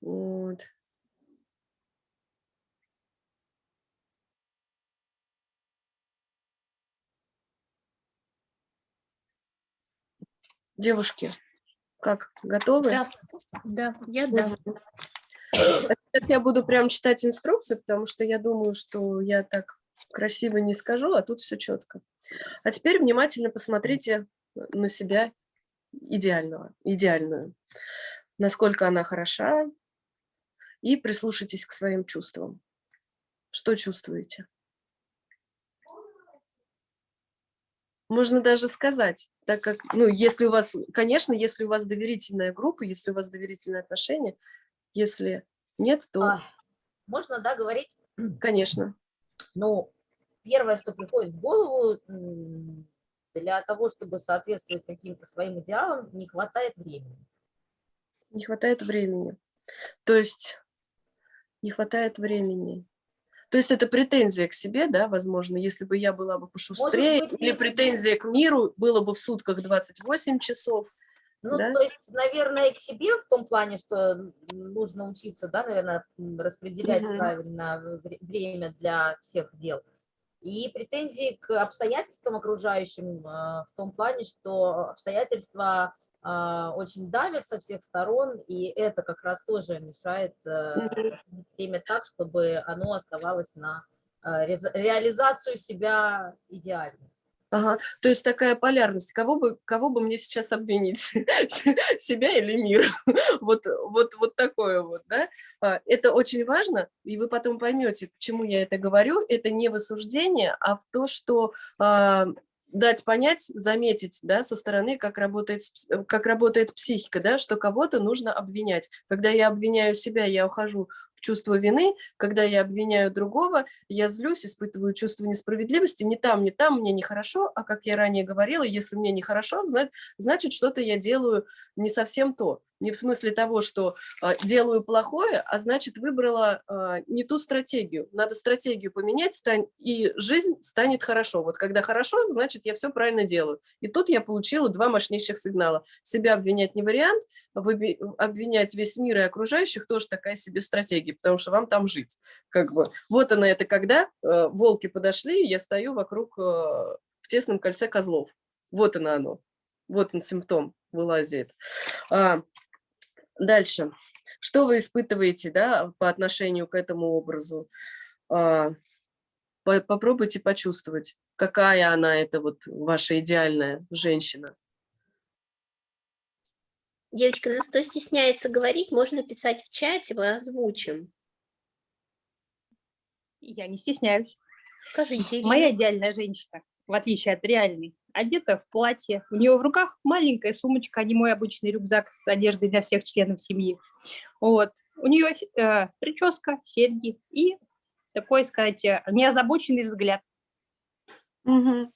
Вот. Девушки, как, готовы? Да, да, я да. Сейчас я буду прям читать инструкцию, потому что я думаю, что я так красиво не скажу, а тут все четко. А теперь внимательно посмотрите на себя идеального, идеальную, насколько она хороша, и прислушайтесь к своим чувствам. Что чувствуете? Можно даже сказать, так как, ну, если у вас, конечно, если у вас доверительная группа, если у вас доверительные отношения, если нет, то... А, можно, да, говорить? Конечно. Ну, первое, что приходит в голову, для того, чтобы соответствовать каким-то своим идеалам, не хватает времени. Не хватает времени. То есть не хватает времени. То есть это претензия к себе, да, возможно, если бы я была бы пошустрее, быть, или претензия к миру было бы в сутках 28 часов. Ну, да? то есть, наверное, к себе в том плане, что нужно учиться, да, наверное, распределять угу. правильно время для всех дел. И претензии к обстоятельствам окружающим а, в том плане, что обстоятельства очень давят со всех сторон, и это как раз тоже мешает э, время так, чтобы оно оставалось на э, реализацию себя идеально. Ага. То есть такая полярность. Кого бы, кого бы мне сейчас обвинить? [laughs] Себя или мир? [laughs] вот, вот, вот такое вот. Да? А, это очень важно, и вы потом поймете, почему я это говорю. Это не в осуждение, а в то, что а, дать понять, заметить да, со стороны, как работает, как работает психика, да, что кого-то нужно обвинять. Когда я обвиняю себя, я ухожу в чувство вины, когда я обвиняю другого, я злюсь, испытываю чувство несправедливости, не там, не там, мне нехорошо, а как я ранее говорила, если мне нехорошо, значит, что-то я делаю не совсем то. Не в смысле того, что э, делаю плохое, а значит выбрала э, не ту стратегию. Надо стратегию поменять, и жизнь станет хорошо. Вот когда хорошо, значит я все правильно делаю. И тут я получила два мощнейших сигнала. Себя обвинять не вариант, обвинять весь мир и окружающих тоже такая себе стратегия, потому что вам там жить. Как бы. Вот она это когда э, волки подошли, я стою вокруг э, в тесном кольце козлов. Вот она оно. Вот он симптом вылазит. А, дальше. Что вы испытываете да, по отношению к этому образу? А, по попробуйте почувствовать, какая она, это вот ваша идеальная женщина. Девочка, нас кто стесняется говорить, можно писать в чате, мы озвучим. Я не стесняюсь. Скажите, Ирина. Моя идеальная женщина, в отличие от реальной, одета в платье. У нее в руках маленькая сумочка, а не мой обычный рюкзак с одеждой для всех членов семьи. Вот. У нее э, прическа, серьги и такой, сказать, э, неозабоченный взгляд. Мгм.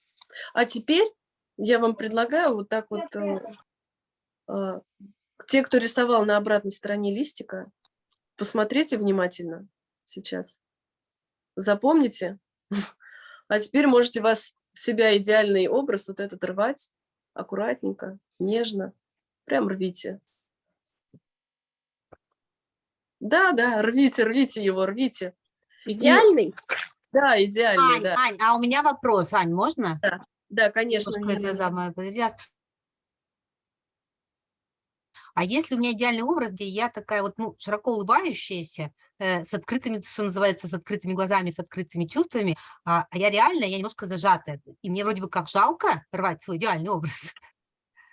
А теперь я вам предлагаю вот так вот, э, те, кто рисовал на обратной стороне листика, посмотрите внимательно сейчас. Запомните. [laughs] А теперь можете вас в себя идеальный образ вот этот рвать аккуратненько, нежно. Прям рвите. Да, да, рвите, рвите его, рвите. Идеальный? Да, идеальный, Ань, да. Ань, а у меня вопрос, Ань, можно? Да, конечно. Немножко это Юлия. самое, подожди, а- если у меня идеальный образ, где я такая вот, ну, широко улыбающаяся, э, с открытыми, что называется, с открытыми глазами, с открытыми чувствами, а, а я реально, я немножко зажатая. И мне вроде бы как жалко рвать свой идеальный образ.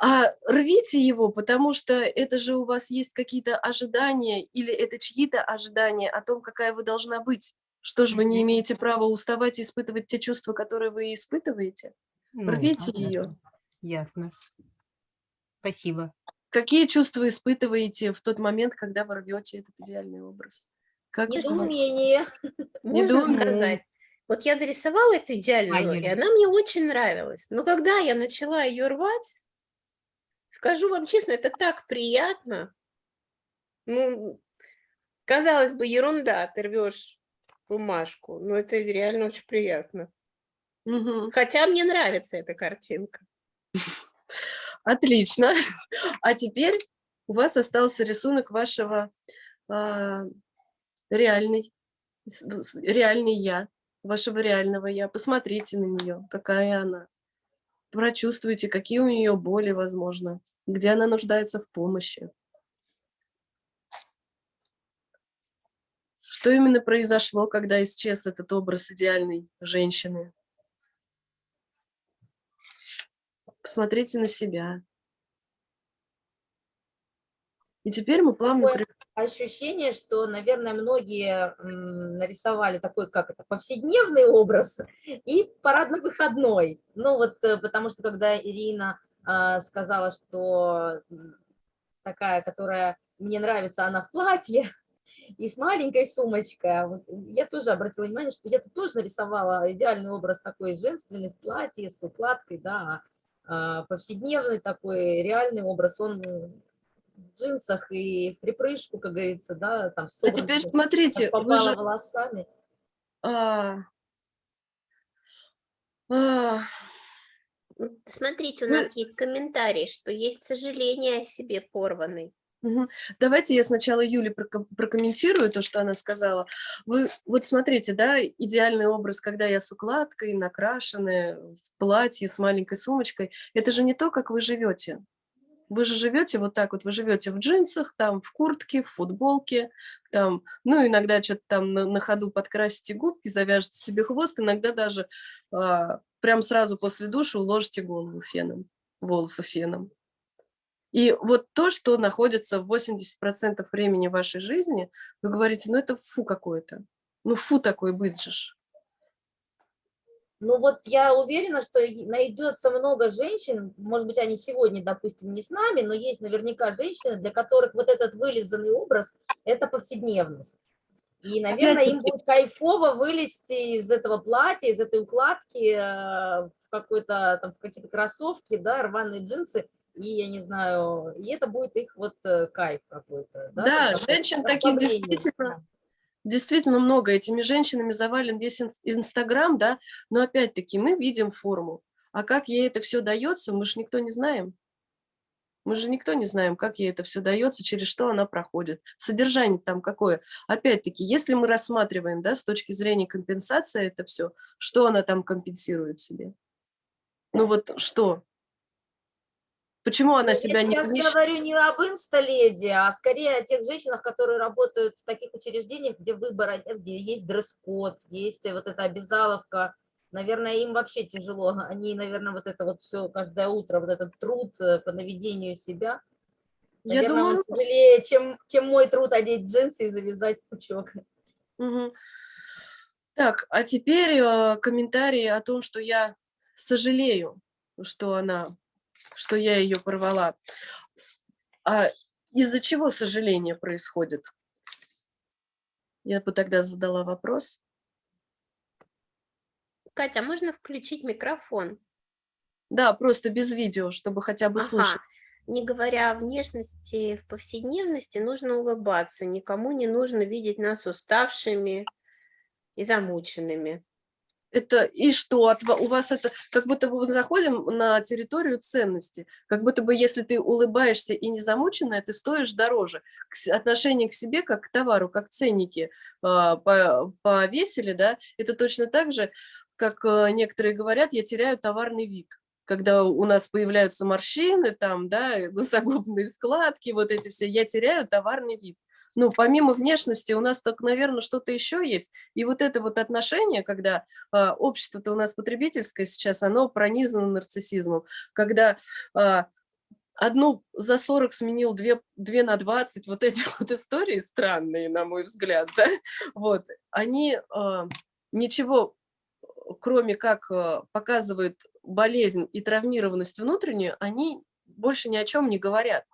А рвите его, потому что это же у вас есть какие-то ожидания или это чьи-то ожидания о том, какая вы должна быть. Что же вы не имеете права уставать и испытывать те чувства, которые вы испытываете? Ну, Рвите понятно. ее. Ясно. Спасибо. Какие чувства испытываете в тот момент, когда вы рвете этот идеальный образ? Как? Недоумение. Недоумение. сказать. Вот я дорисовала эту идеальную роль, и она мне очень нравилась. Но когда я начала ее рвать, скажу вам честно, это так приятно. Ну, казалось бы, ерунда, ты рвешь бумажку, но это реально очень приятно. Мгм. Хотя мне нравится эта картинка. Отлично. [laughs] А теперь у вас остался рисунок вашего а, реальный, реальный я, вашего реального я. Посмотрите на нее, какая она. Прочувствуйте, какие у нее боли, возможно, где она нуждается в помощи. Что именно произошло, когда исчез этот образ идеальной женщины? Посмотрите на себя. И теперь мы плавно... Такое ощущение, что, наверное, многие нарисовали такой, как это, повседневный образ [laughs] и парадно-выходной. Ну вот, э, потому что когда Ирина а, сказала, что такая, которая мне нравится, она в платье [laughs] и с маленькой сумочкой, вот я тоже обратила внимание, что я тоже нарисовала идеальный образ такой женственный в платье с укладкой, да, повседневный такой реальный образ, он в джинсах и в припрыжку, как говорится, да, там А теперь смотрите, попало же... волосами. а, а, Смотрите, у нас есть комментарий, что есть сожаление о себе порванной. Давайте я сначала Юле проко- прокомментирую то, что она сказала. Вы вот смотрите, да, идеальный образ, когда я с укладкой, накрашенная, в платье, с маленькой сумочкой. Это же не то, как вы живете. Вы же живете вот так вот, вы живете в джинсах, там, в куртке, в футболке, там, ну, иногда что-то там на, на ходу подкрасите губки, завяжете себе хвост, иногда даже а, прям сразу после душа уложите голову феном, волосы феном. И вот то, что находится в 80% времени вашей жизни, вы говорите, ну это фу какое-то. Ну фу такой же. ж». Ну вот я уверена, что найдется много женщин, может быть, они сегодня, допустим, не с нами, но есть наверняка женщины, для которых вот этот вылизанный образ – это повседневность. И, наверное, им будет кайфово вылезти из этого платья, из этой укладки э, в в какие-то кроссовки, да, рваные джинсы, и я не знаю, и это будет их вот э, кайф какой-то. Да, Да, такой женщин таких действительно. Действительно много. Этими женщинами завален весь инс- Инстаграм, да, но опять-таки мы видим форму. А как ей это все дается, мы же никто не знаем. Мы же никто не знаем, как ей это все дается, через что она проходит. Содержание там какое. Опять-таки, если мы рассматриваем, да, с точки зрения компенсации это все, что она там компенсирует себе? Ну вот что? Почему она себя я не... сейчас не говорю не об инсталеди, а скорее о тех женщинах, которые работают в таких учреждениях, где выбор, нет, где есть дресс-код, есть вот эта обязаловка. Наверное, им вообще тяжело. Они, наверное, вот это вот все каждое утро, вот этот труд э, по наведению себя. Я Наверное, думаю, он тяжелее, чем, чем мой труд одеть джинсы и завязать пучок. Мгм. Так, а теперь э, комментарии о том, что я сожалею, что она, что я ее порвала. А из-за чего сожаление происходит? Я бы тогда задала вопрос. Катя, а можно включить микрофон? Да, просто без видео, чтобы хотя бы слышать. Ага. Не говоря о внешности в повседневности, нужно улыбаться. Никому не нужно видеть нас уставшими и замученными. Это и что? От ва- у вас это как будто бы мы заходим на территорию ценности. Как будто бы если ты улыбаешься и не замученная, ты стоишь дороже. К Отношение к себе как к товару, как ценники а, по- повесили, да, это точно так же, как э, некоторые говорят, я теряю товарный вид. Когда у нас появляются морщины, там, да, [laughs] носогубные складки, вот эти все, я теряю товарный вид. Ну, помимо внешности у нас так, наверное, что-то еще есть. И вот это вот отношение, когда а, общество-то у нас потребительское сейчас, оно пронизано нарциссизмом, когда а, одну за 40 сменил, две, две на 20, вот эти [laughs] вот истории странные, на мой взгляд, да, вот, они а, ничего, кроме как а, показывают болезнь и травмированность внутреннюю, они больше ни о чем не говорят.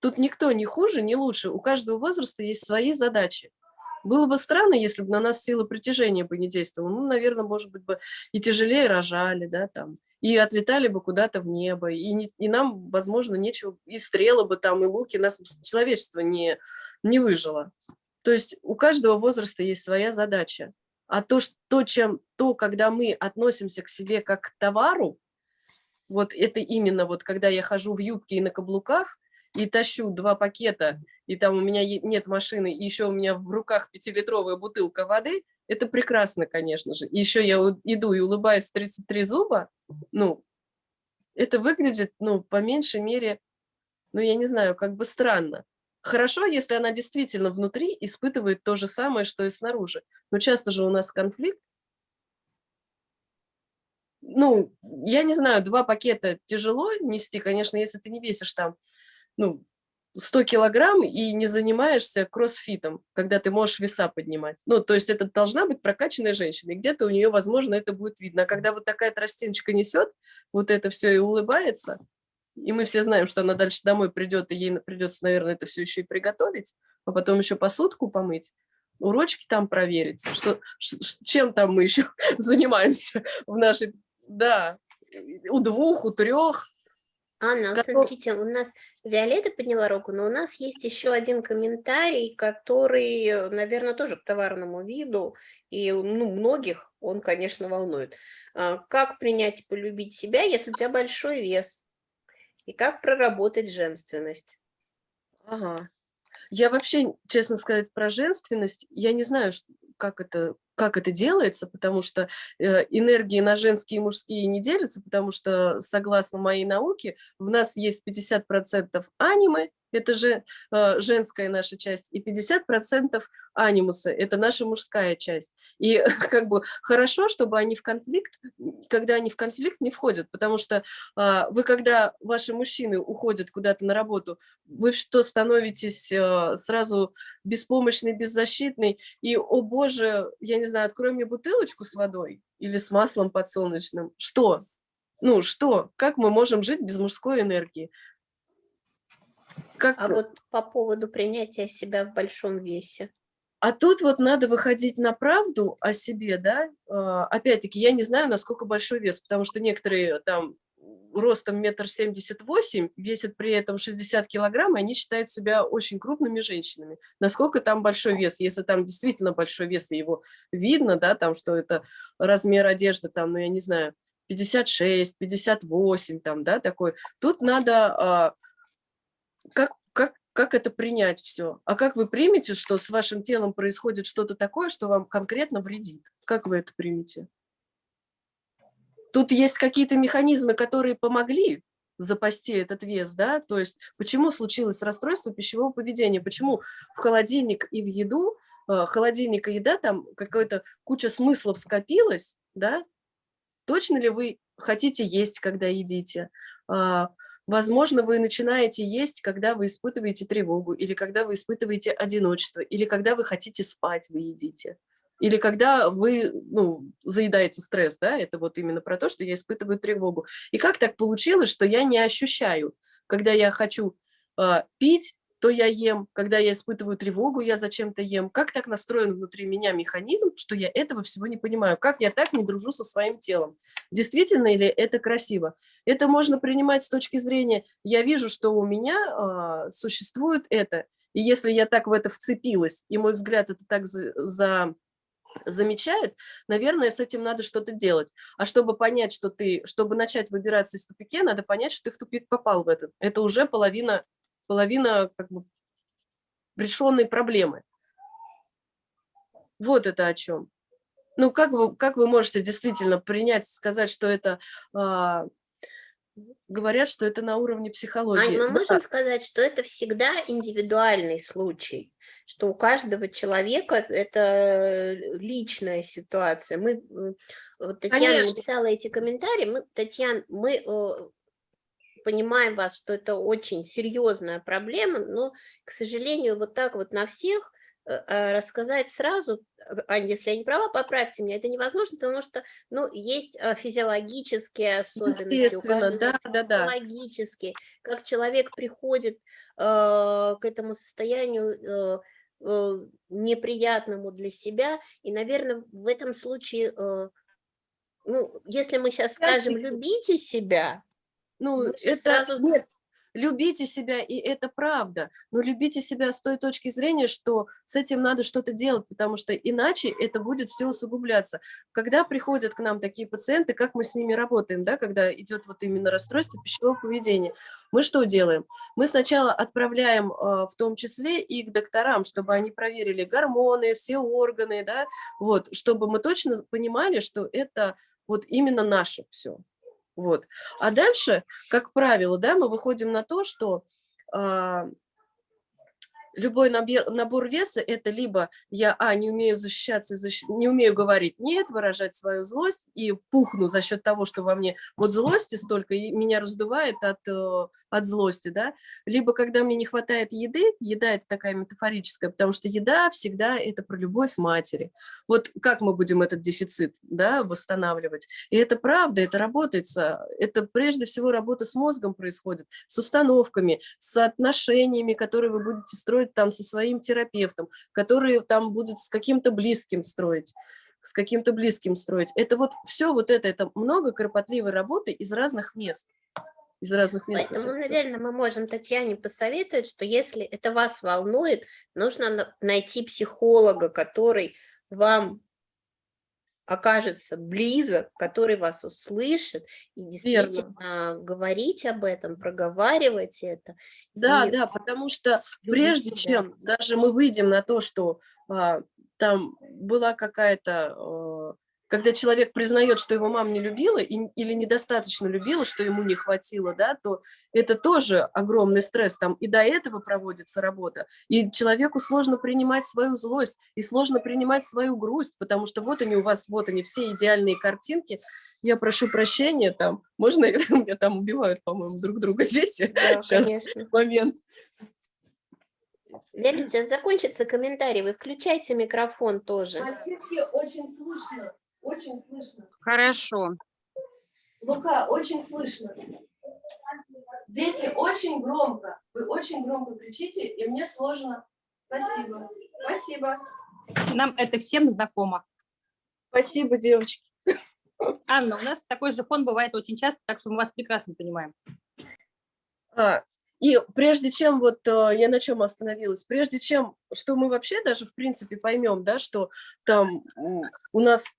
Тут никто не хуже, не лучше, у каждого возраста есть свои задачи. Было бы странно, если бы на нас сила притяжения бы не действовала. Ну, наверное, может быть, бы и тяжелее рожали, да, там, и отлетали бы куда-то в небо, и, не- и нам, возможно, нечего, и стрелы бы там, и луки, нас человечество не, не выжило. То есть у каждого возраста есть своя задача. А то, что, чем, то, когда мы относимся к себе как к товару, вот это именно вот, когда я хожу в юбке и на каблуках, и тащу два пакета, и там у меня нет машины, и еще у меня в руках пятилитровая бутылка воды, это прекрасно, конечно же. И еще я иду и улыбаюсь в 33 зуба, ну, это выглядит, ну, по меньшей мере, ну, я не знаю, как бы странно. Хорошо, если она действительно внутри испытывает то же самое, что и снаружи. Но часто же у нас конфликт. Ну, я не знаю, два пакета тяжело нести, конечно, если ты не весишь там, ну, 100 килограмм и не занимаешься кроссфитом, когда ты можешь веса поднимать. Ну, то есть это должна быть прокачанная женщина, и где-то у нее, возможно, это будет видно. А когда вот такая тростиночка несет, вот это все и улыбается, и мы все знаем, что она дальше домой придет, и ей придется, наверное, это все еще и приготовить, а потом еще посудку помыть, урочки там проверить, что, чем там мы еще [laughs] занимаемся в нашей, да, у двух, у трех. Анна, Готов- смотрите, у нас Виолетта подняла руку, но у нас есть еще один комментарий, который, наверное, тоже к товарному виду, и ну, многих он, конечно, волнует. А, Как принять и полюбить себя, если у тебя большой вес? И как проработать женственность? Ага. Я вообще, честно сказать, про женственность, я не знаю, как это, как это делается, потому что э, энергии на женские и мужские не делятся, потому что, согласно моей науке, в нас есть 50% анимы, это же э, женская наша часть, и 50% анимуса, это наша мужская часть. И [laughs] как бы хорошо, чтобы они в конфликт, когда они в конфликт не входят, потому что а, вы, когда ваши мужчины уходят куда-то на работу, вы что, становитесь э, сразу беспомощный, беззащитный, и, о боже, я не знаю, открой мне бутылочку с водой или с маслом подсолнечным. Что? Ну, что? Как мы можем жить без мужской энергии? Как... А вот по поводу принятия себя в большом весе. А тут вот надо выходить на правду о себе, да. А, Опять-таки, я не знаю, насколько большой вес, потому что некоторые там ростом метр семьдесят восемь, весят при этом 60 килограмм, и они считают себя очень крупными женщинами. Насколько там большой вес? Если там действительно большой вес, и его видно, да, там, что это размер одежды, там, ну, я не знаю, 56, 58, там, да, такой. Тут надо а, как, как, как это принять все? А как вы примете, что с вашим телом происходит что-то такое, что вам конкретно вредит? Как вы это примете? Тут есть какие-то механизмы, которые помогли запасти этот вес, да, то есть почему случилось расстройство пищевого поведения, почему в холодильник и в еду, э, холодильник и еда, там какая-то куча смыслов скопилась, да, точно ли вы хотите есть, когда едите, А, Возможно, вы начинаете есть, когда вы испытываете тревогу, или когда вы испытываете одиночество, или когда вы хотите спать, вы едите. Или когда вы ну, заедаете стресс, да, это вот именно про то, что я испытываю тревогу. И как так получилось, что я не ощущаю, когда я хочу э, пить, то я ем, когда я испытываю тревогу, я зачем-то ем. Как так настроен внутри меня механизм, что я этого всего не понимаю? Как я так не дружу со своим телом? Действительно или это красиво? Это можно принимать с точки зрения, я вижу, что у меня э, существует это, и если я так в это вцепилась, и мой взгляд это так за, за замечает, наверное, с этим надо что-то делать. А чтобы понять, что ты, чтобы начать выбираться из тупике, надо понять, что ты в тупик попал в этот. Это уже половина половина как бы решенной проблемы. Вот это о чем. Ну, как вы, как вы можете действительно принять, сказать, что это... А, говорят, что это на уровне психологии. Ань, мы да. можем сказать, что это всегда индивидуальный случай, что у каждого человека это личная ситуация. Мы, вот Татьяна Конечно. написала эти комментарии, мы, Татьяна, мы э, понимаем вас, что это очень серьезная проблема, но, к сожалению, вот так вот на всех э, э, рассказать сразу, Аня, если я не права, поправьте меня, это невозможно, потому что, ну, есть физиологические особенности, Естественно, да, да, да. психологические, как человек приходит э, к этому состоянию э, э, неприятному для себя, и, наверное, в этом случае, э, ну, если мы сейчас скажем. «любите себя», Ну, это сразу- нет, любите себя, и это правда. Но любите себя с той точки зрения, что с этим надо что-то делать, потому что иначе это будет все усугубляться. Когда приходят к нам такие пациенты, как мы с ними работаем, да, когда идет вот именно расстройство пищевого поведения, мы что делаем? Мы сначала отправляем а, в том числе и к докторам, чтобы они проверили гормоны, все органы, да, вот, чтобы мы точно понимали, что это вот именно наше все. Вот. А дальше, как правило, да, мы выходим на то, что а, любой набор, набор веса – это либо я, а, не умею защищаться, защ- не умею говорить «нет», выражать свою злость и пухну за счет того, что во мне вот злости столько, и меня раздувает от, э, от злости, да, либо когда мне не хватает еды, еда – это такая метафорическая, потому что еда всегда – это про любовь матери. Вот как мы будем этот дефицит, да, восстанавливать? И это правда, это работает, со- это прежде всего работа с мозгом происходит, с установками, с отношениями, которые вы будете строить там со своим терапевтом, которые там будут с каким-то близким строить с каким-то близким строить. Это вот все вот это, это много кропотливой работы из разных мест. Из разных мест. Поэтому, наверное, мы можем Татьяне посоветовать, что если это вас волнует, нужно на- найти психолога, который вам окажется близок, который вас услышит и действительно говорить об этом, проговаривать это. Да, и да, потому что прежде себя. чем даже мы выйдем на то, что а, там была какая-то, а, когда человек признает, что его мама не любила и- или недостаточно любила, что ему не хватило, да, то это тоже огромный стресс. Там и до этого проводится работа. И человеку сложно принимать свою злость, и сложно принимать свою грусть, потому что вот они у вас, вот они, все идеальные картинки. Я прошу прощения, там, можно, [laughs] меня там убивают, по-моему, друг друга дети. Да, [laughs] Щас. конечно. Момент. Леонид, сейчас закончится комментарий, вы включайте микрофон тоже. Мальчишки, очень слышно, очень слышно. Хорошо. Лука, очень слышно. Дети, очень громко. Вы очень громко кричите, и мне сложно. Спасибо. Спасибо. Нам это всем знакомо. Спасибо, девочки. Анна, у нас такой же фон бывает очень часто, так что мы вас прекрасно понимаем. А, и прежде чем, вот э, я на чем остановилась, прежде чем, что мы вообще даже в принципе поймем, да, что там у нас,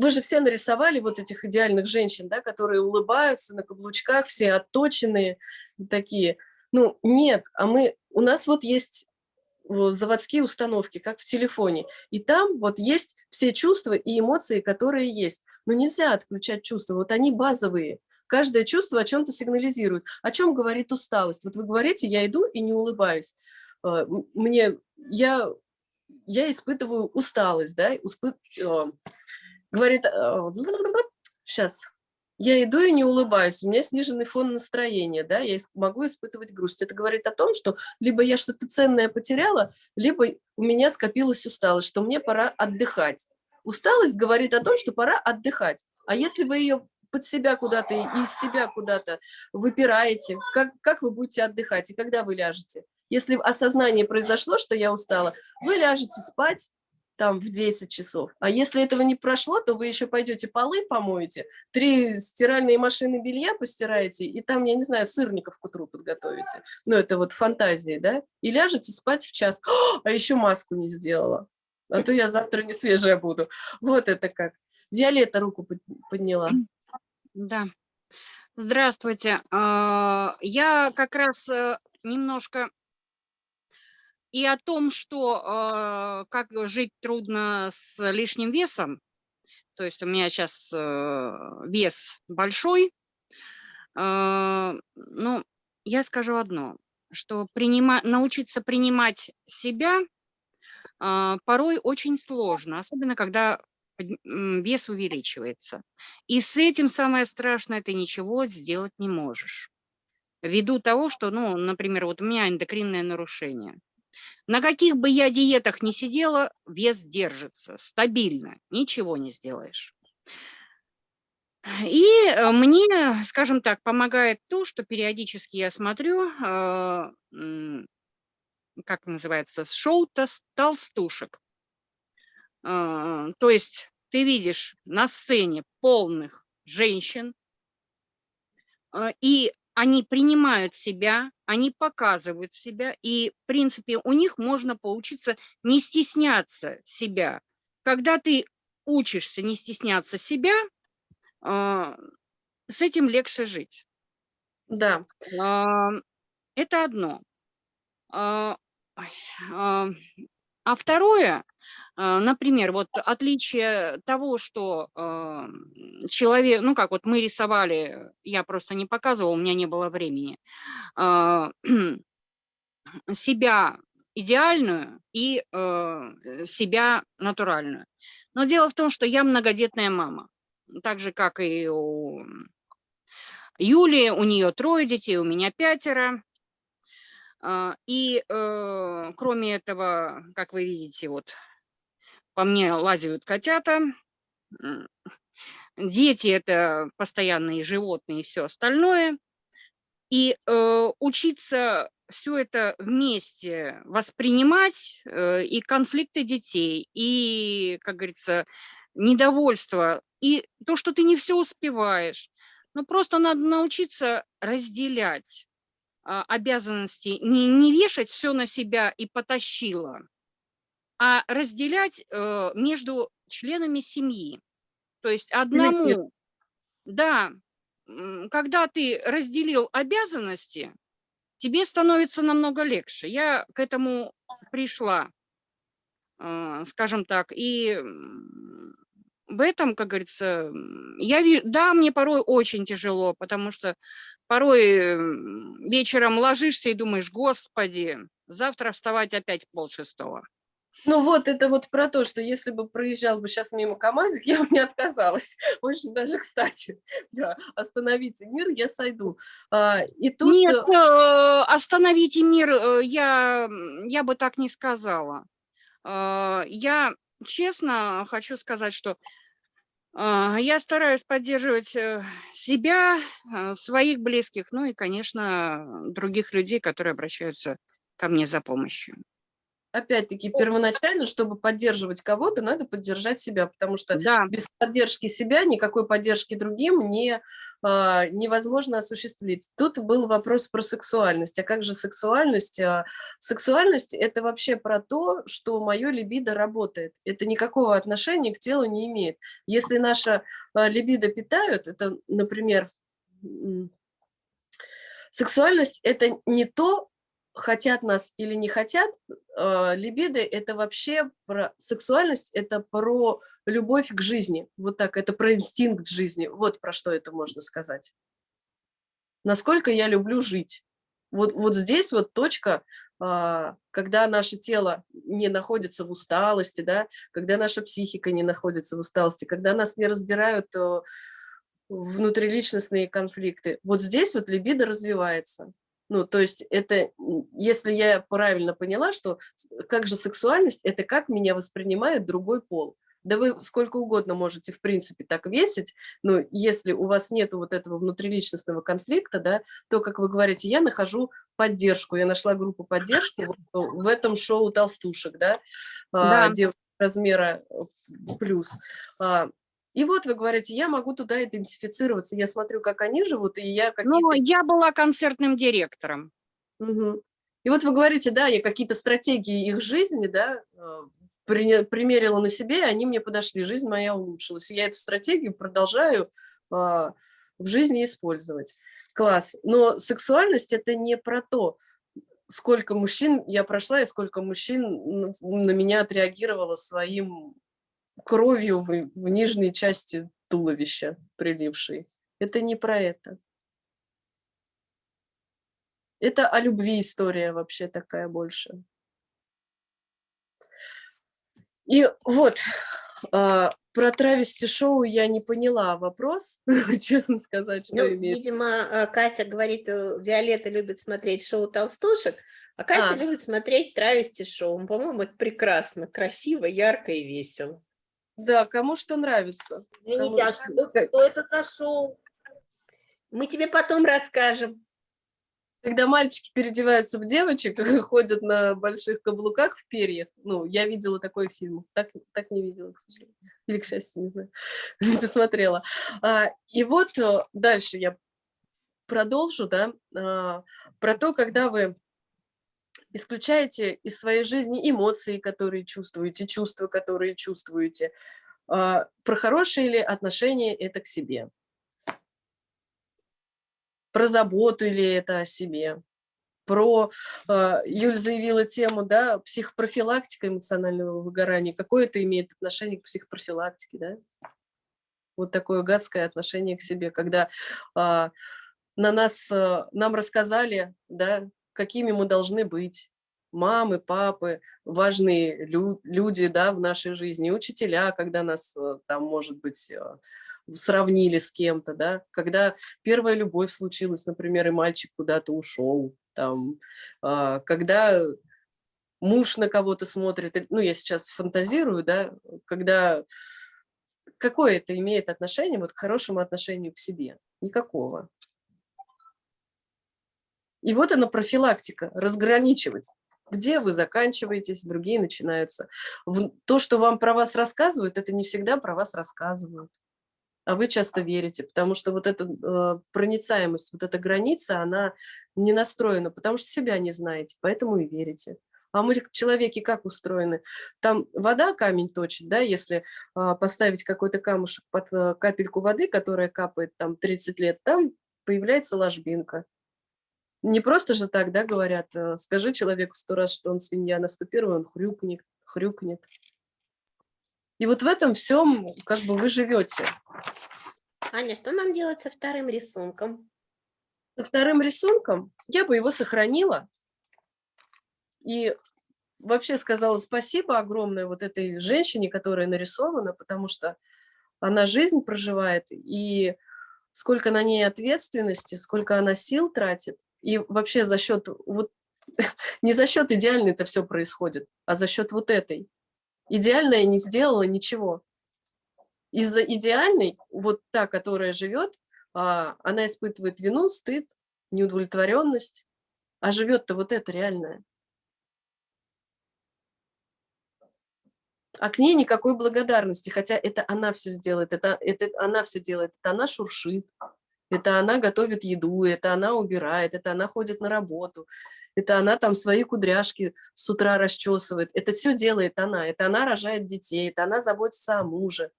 вы же все нарисовали вот этих идеальных женщин, да, которые улыбаются на каблучках, все отточенные такие. Ну, нет, а мы, у нас вот есть э, заводские установки, как в телефоне, и там вот есть все чувства и эмоции, которые есть. Но нельзя отключать чувства, вот они базовые. Каждое чувство о чем-то сигнализирует. О чем говорит усталость? Вот вы говорите, я иду и не улыбаюсь. Э, Мне, я, я испытываю усталость, да, успы- э, говорит, сейчас, я иду и не улыбаюсь, у меня сниженный фон настроения, да, я могу испытывать грусть. Это говорит о том, что либо я что-то ценное потеряла, либо у меня скопилась усталость, что мне пора отдыхать. Усталость говорит о том, что пора отдыхать. А если вы ее под себя куда-то и из себя куда-то выпираете, как, как вы будете отдыхать и когда вы ляжете? Если осознание произошло, что я устала, вы ляжете спать, там в 10 часов. А если этого не прошло, то вы еще пойдете полы помоете, три стиральные машины белья постираете, и там, я не знаю, сырников к утру подготовите. Ну, это вот фантазии, да? И ляжете спать в час. О, а еще маску не сделала. А то я завтра не свежая буду. Вот это как. Виолетта руку подняла. Да. Здравствуйте. А, Я как раз э, немножко и о том, что э, как жить трудно с лишним весом, то есть у меня сейчас э, вес большой, э, ну, я скажу одно, что принима, научиться принимать себя э, порой очень сложно, особенно когда вес увеличивается. И с этим самое страшное, ты ничего сделать не можешь. Ввиду того, что, ну, например, вот у меня эндокринное нарушение – на каких бы я диетах ни сидела, вес держится стабильно, ничего не сделаешь. И э, мне, скажем так, помогает то, что периодически я смотрю, э, как называется, шоу толстушек. Э, то есть ты видишь на сцене полных женщин, и они принимают себя, они показывают себя, и, в принципе, у них можно поучиться не стесняться себя. Когда ты учишься не стесняться себя, а, с этим легче жить. Да. А, это одно. А, второе, а, например, вот отличие того, что а, человек, ну как вот мы рисовали, я просто не показывала, у меня не было времени, а, [clears throat] себя идеальную и себя натуральную. Но дело в том, что я многодетная мама, так же, как и у Юли, у нее трое детей, у меня пятеро. А, и э, кроме этого, как вы видите, вот по мне лазят котята. Дети – это постоянные животные и все остальное. И э, учиться все это вместе воспринимать, э, и конфликты детей, и, как говорится, недовольство, и то, что ты не все успеваешь. Ну, просто надо научиться разделять обязанности не, не вешать все на себя и потащила, а разделять э, между членами семьи. То есть одному, да, когда ты разделил обязанности, тебе становится намного легче. Я к этому пришла, э, скажем так, и в этом, как говорится, я да, мне порой очень тяжело, потому что порой вечером ложишься и думаешь, господи, завтра вставать опять в полшестого. Ну вот, это вот про то, что если бы проезжал бы сейчас мимо КамАЗик, [laughs] я бы не отказалась. Очень даже кстати. [laughs] Да, остановите мир, я сойду. А, и тут... Нет, э, остановите мир, э, я, я бы так не сказала. А, я честно хочу сказать, что а, я стараюсь поддерживать э, себя, а, своих близких, ну и, конечно, других людей, которые обращаются ко мне за помощью. Опять-таки, первоначально, чтобы поддерживать кого-то, надо поддержать себя, потому что да. без поддержки себя никакой поддержки другим не невозможно осуществить. Тут был вопрос про сексуальность. А как же сексуальность? А, сексуальность – это вообще про то, что мое либидо работает. Это никакого отношения к телу не имеет. Если наша а, либидо питают, это, например, сексуальность – это не то, хотят нас или не хотят, э, либидо – это вообще про сексуальность, это про любовь к жизни. Вот так, это про инстинкт жизни. Вот про что это можно сказать. Насколько я люблю жить. Вот, вот здесь вот точка, э, когда наше тело не находится в усталости, да, когда наша психика не находится в усталости, когда нас не раздирают э, внутриличностные конфликты. Вот здесь вот либидо развивается. Ну, то есть это, если я правильно поняла, что как же сексуальность, это как меня воспринимает другой пол. Да вы сколько угодно можете, в принципе, так весить, но если у вас нет вот этого внутриличностного конфликта, да, то, как вы говорите, я нахожу поддержку, я нашла группу поддержки в этом шоу толстушек, да, Да. а, девушек размера э, плюс. А, И вот вы говорите, я могу туда идентифицироваться, я смотрю, как они живут, и я Ну, какие-то... я была концертным директором. Мгм. И вот вы говорите, да, я какие-то стратегии их жизни, да, э, примерила на себе, и они мне подошли, жизнь моя улучшилась. И я эту стратегию продолжаю а, в жизни использовать. Класс. Но сексуальность – это не про то, сколько мужчин я прошла и сколько мужчин на меня отреагировало своим кровью в, в нижней части туловища прилившей. Это не про это. Это о любви история вообще такая больше. И вот, а, про травести шоу я не поняла вопрос, [laughs] честно сказать, что Ну, имеет. видимо, э, Катя говорит, э, Виолетта любит смотреть шоу толстушек, а Катя А. любит смотреть травести шоу. По-моему, это прекрасно, красиво, ярко и весело. Да, кому что нравится. Извините, а Конечно. что, что это за шоу? Мы тебе потом расскажем. Когда мальчики переодеваются в девочек, [laughs] ходят на больших каблуках в перьях, ну, я видела такой фильм, так, так не видела, к сожалению, или к счастью, не знаю, [laughs] не смотрела. А, и вот э, дальше я продолжу, да, а, про то, когда вы исключаете из своей жизни эмоции, которые чувствуете, чувства, которые чувствуете, а, про хорошие ли отношения это к себе, про заботу ли это о себе, про, а, Юль заявила тему, да, психопрофилактика эмоционального выгорания, какое это имеет отношение к психопрофилактике, да? Вот такое гадское отношение к себе, когда а, на нас, нам рассказали, да, какими мы должны быть, мамы, папы, важные лю- люди, да, в нашей жизни, учителя, когда нас а, там, может быть, а, сравнили с кем-то, да, когда первая любовь случилась, например, и мальчик куда-то ушел, там, а, когда муж на кого-то смотрит, ну, я сейчас фантазирую, да, когда какое это имеет отношение вот к хорошему отношению к себе? Никакого. И вот она профилактика, разграничивать. Где вы заканчиваетесь, другие начинаются. То, что вам про вас рассказывают, это не всегда про вас рассказывают. А вы часто верите, потому что вот эта э, проницаемость, вот эта граница, она не настроена, потому что себя не знаете, поэтому и верите. А мы, человеки, как устроены? Там вода камень точит, да, если а, поставить какой-то камушек под а, капельку воды, которая капает там 30 лет, там появляется ложбинка. Не просто же так, да, говорят, а, скажи человеку сто раз, что он свинья, наступи, он хрюкнет, хрюкнет. И вот в этом всем как бы вы живете. Аня, что нам делать со вторым рисунком? Со вторым рисунком я бы его сохранила и вообще сказала спасибо огромное вот этой женщине, которая нарисована, потому что она жизнь проживает, и сколько на ней ответственности, сколько она сил тратит, и вообще за счет вот [laughs] не за счет идеальной это все происходит, а за счет вот этой. Идеальная не сделала ничего. Из-за идеальной, вот та, которая живет, а, она испытывает вину, стыд, неудовлетворенность, а живет-то вот это реальное. А к ней никакой благодарности, хотя это она все сделает, это, это она все делает, это она шуршит, это она готовит еду, это она убирает, это она ходит на работу, это она там свои кудряшки с утра расчесывает, это все делает она, это она рожает детей, это она заботится о муже,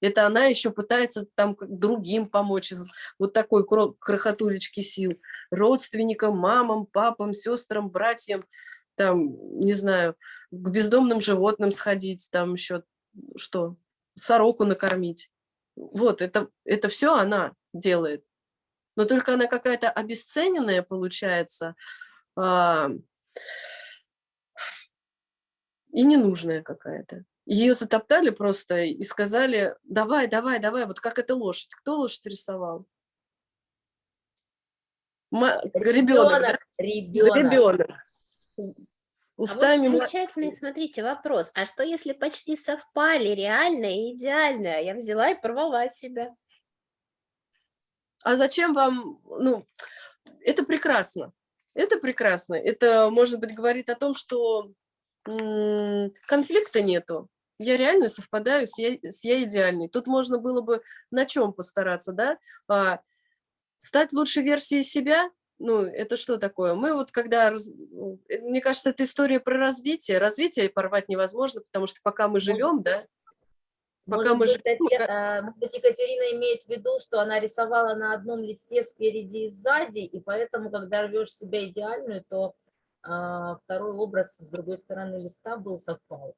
это она еще пытается там другим помочь из вот такой кро- крохотулечки сил, родственникам, мамам, папам, сестрам, братьям, там, не знаю, к бездомным животным сходить, там еще что, сороку накормить. Вот, это, это все она делает. Но только она какая-то обесцененная получается а, и ненужная какая-то. ее затоптали просто и сказали, давай, давай, давай, вот как эта лошадь. Кто лошадь рисовал? Ребенок, да? Ребенок. Ребенок. А вот Устами ма- замечательный, смотрите, вопрос. А что, если почти совпали реальное и идеальное? Я взяла и порвала себя. А зачем вам, ну, это прекрасно, это прекрасно. Это, может быть, говорит о том, что конфликта нету. Я реально совпадаю с я, с я идеальной. Тут можно было бы на чем постараться, да? А, стать лучшей версией себя, ну, это что такое? Мы вот когда, раз- э, мне кажется, это история про развитие. Развитие порвать невозможно, потому что пока мы живем, да, пока Может мы быть, живем, Татья- а, может быть, Екатерина имеет в виду, что она рисовала на одном листе спереди и сзади, и поэтому, когда рвешь себя идеальную, то а, второй образ с другой стороны листа был совпал.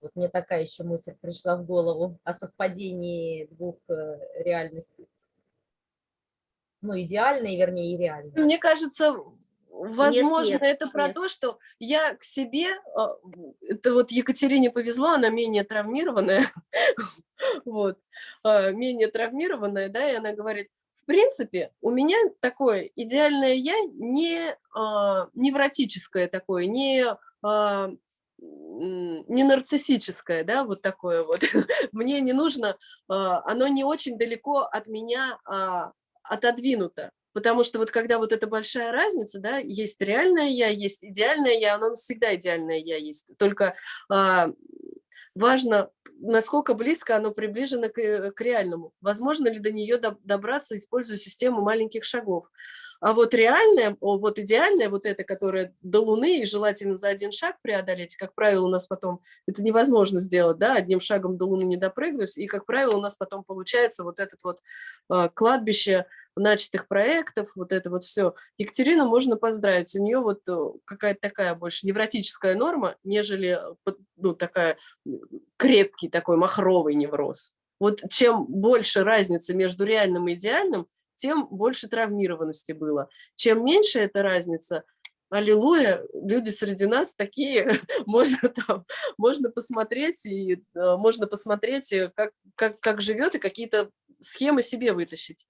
Вот мне такая еще мысль пришла в голову о совпадении двух э, реальностей. Ну, идеальной, вернее, и реальной. Мне кажется, возможно, нет, это про нет. то, что я к себе, а, это вот Екатерине повезло, она менее травмированная, [laughs] вот, а, менее травмированная, да, и она говорит, в принципе, у меня такое идеальное я не а, невротическое такое, не а, не нарциссическое, да, вот такое вот. [laughs] Мне не нужно, а, оно не очень далеко от меня а, отодвинуто. Потому что вот когда вот эта большая разница, да, есть реальное я, есть идеальное я, оно всегда идеальное я есть. Только а, важно, насколько близко оно приближено к, э, к реальному. Возможно ли до нее доб- добраться, используя систему маленьких шагов. А вот реальное, вот идеальное, вот это, которое до Луны, и желательно за один шаг преодолеть, как правило, у нас потом это невозможно сделать, да, одним шагом до Луны не допрыгнуть, и, как правило, у нас потом получается вот этот вот а, кладбище начатых проектов, вот это вот все. Екатерину можно поздравить, у нее вот э, какая-то такая больше невротическая норма, нежели э, ну, такая крепкий такой махровый невроз. Вот чем больше разница между реальным и идеальным, тем больше травмированности было. Чем меньше эта разница, аллилуйя, люди среди нас такие, [laughs] можно там, можно посмотреть, и э, можно посмотреть, как, как, как живет, и какие-то схемы себе вытащить.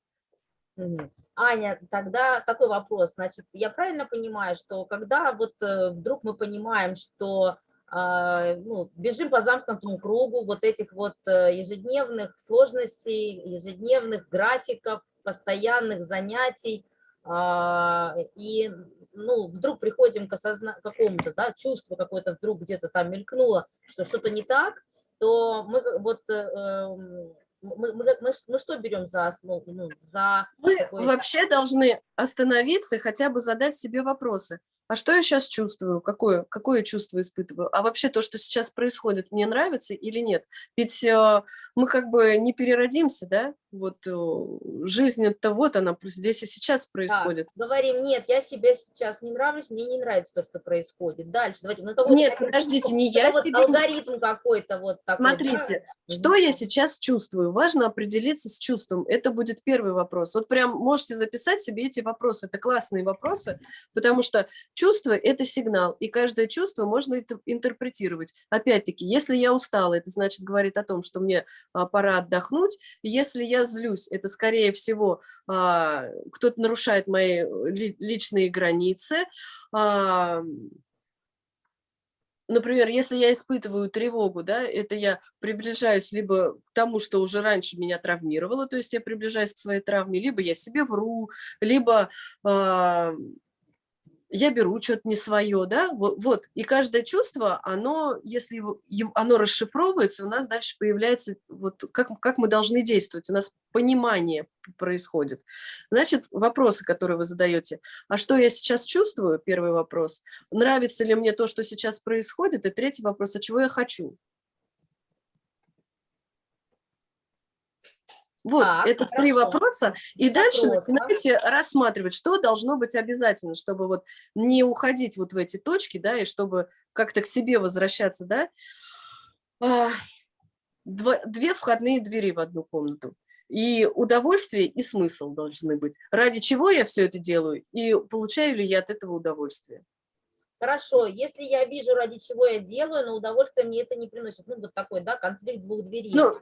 Аня, тогда такой вопрос. Значит, я правильно понимаю, что когда вот э, вдруг мы понимаем, что а, ну, бежим по замкнутому кругу вот этих вот э, ежедневных сложностей, ежедневных графиков, постоянных занятий, а, и ну, вдруг приходим к осозна- какому-то да, чувству какое-то вдруг где-то там мелькнуло, что что-то не так, то мы как- вот э, эм, мы, мы, мы мы что берем за основу, ну, за Мы вообще должны остановиться и хотя бы задать себе вопросы. А что я сейчас чувствую? Какое, какое чувство испытываю? А вообще то, что сейчас происходит, мне нравится или нет? Ведь э, мы как бы не переродимся, да? Вот э, жизнь это вот она здесь и сейчас происходит. говорим, нет, я себе сейчас не нравлюсь, мне не нравится то, что происходит. Дальше, давайте. ну, какой-то Нет, такой, подождите, не я вот себе Алгоритм какой-то вот такой. да? Смотрите, что я сейчас чувствую? Важно определиться с чувством. Это будет первый вопрос. Вот прям можете записать себе эти вопросы. Это классные вопросы, потому что чувство – это сигнал, и каждое чувство можно интерпретировать. Опять-таки, если я устала, это значит говорит о том, что мне а, пора отдохнуть. Если я злюсь, это, скорее всего, а, кто-то нарушает мои э, ли- личные границы. А, Например, если я испытываю тревогу, да, это я приближаюсь либо к тому, что уже раньше меня травмировало, то есть я приближаюсь к своей травме, либо я себе вру, либо а, я беру что-то не свое, да, вот, вот. И каждое чувство, оно, если его- оно расшифровывается, у нас дальше появляется, вот как, как мы должны действовать, у нас понимание происходит. Значит, вопросы, которые вы задаете, а что я сейчас чувствую, первый вопрос, нравится ли мне то, что сейчас происходит, и третий вопрос, а чего я хочу. Вот, Так, это три хорошо. вопроса, и дальше Вопроса. начинайте рассматривать, что должно быть обязательно, чтобы вот не уходить вот в эти точки, да, и чтобы как-то к себе возвращаться, да. А, дво- Две входные двери в одну комнату. И удовольствие, и смысл должны быть. Ради чего я все это делаю, и получаю ли я от этого удовольствие. Хорошо, если я вижу, ради чего я делаю, но удовольствие мне это не приносит. Ну, вот такой, да, конфликт двух дверей. Ну,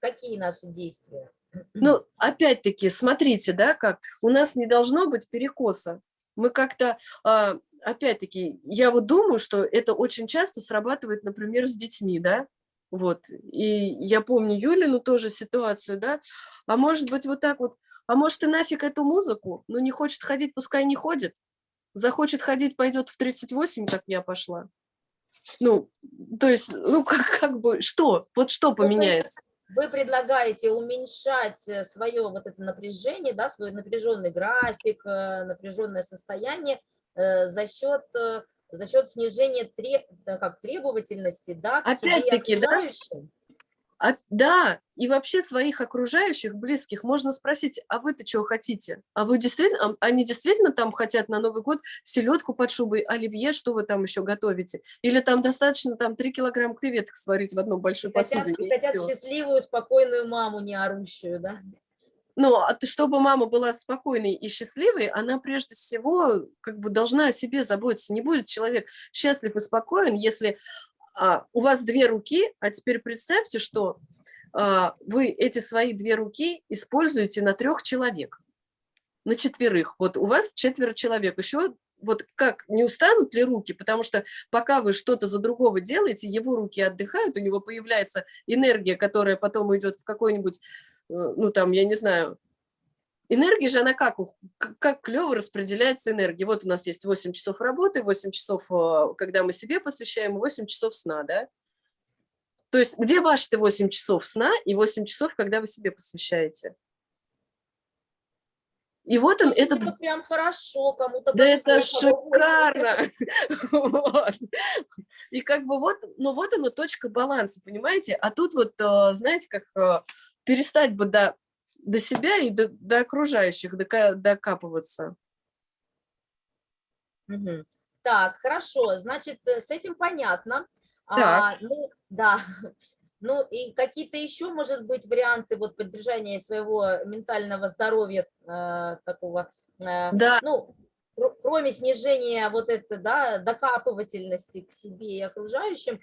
какие наши действия? Ну, опять-таки, смотрите, да, как у нас не должно быть перекоса. Мы как-то, а, опять-таки, я вот думаю, что это очень часто срабатывает, например, с детьми, да, вот. И я помню Юлину тоже ситуацию, да, а может быть вот так вот, а может и нафиг эту музыку, ну не хочет ходить, пускай не ходит, захочет ходить, пойдет в 38, как я пошла. Ну, то есть, ну [laughs] как, как бы, что, вот что поменяется? Вы предлагаете уменьшать свое вот это напряжение, да, свой напряженный график, э, напряженное состояние э, за счет э, за счет снижения треб, как требовательности, да, к себе и Опять-таки, да. А, да, и вообще своих окружающих, близких, можно спросить, а вы-то чего хотите? А вы действительно, они действительно там хотят на Новый год селедку под шубой, оливье, что вы там еще готовите? Или там достаточно там 3 килограмм креветок сварить в Хотят, посуде? и хотят счастливую, спокойную маму, не орущую, да? Ну, а чтобы мама была спокойной и счастливой, она прежде всего как бы должна о себе заботиться. Не будет человек счастлив и спокоен, если а, у вас две руки, а теперь представьте, что а, вы эти свои две руки используете на трех человек, на четверых. Вот у вас четверо человек. Еще вот как, не устанут ли руки? Потому что пока вы что-то за другого делаете, его руки отдыхают, у него появляется энергия, которая потом идет в какой-нибудь, э, ну там, я не знаю, энергия же, она как, как клево распределяется энергия. Вот у нас есть 8 часов работы, 8 часов, э, когда мы себе посвящаем, и 8 часов сна, да? То есть где ваши-то 8 часов сна и 8 часов, когда вы себе посвящаете? И вот он, этот это прям хорошо, кому-то да это шикарно. [laughs] Вот. И как бы вот, ну вот она точка баланса, понимаете? А тут вот, э, знаете, как э, перестать бы до, до себя и до, до окружающих дока- докапываться. Мгм. Так, хорошо, значит, э, с этим понятно. А, Так. ну, да. [laughs] Ну и какие-то еще, может быть, варианты вот поддержания своего ментального здоровья э, такого, э, Да. ну, кро- кроме снижения вот это, да, докапывательности к себе и окружающим,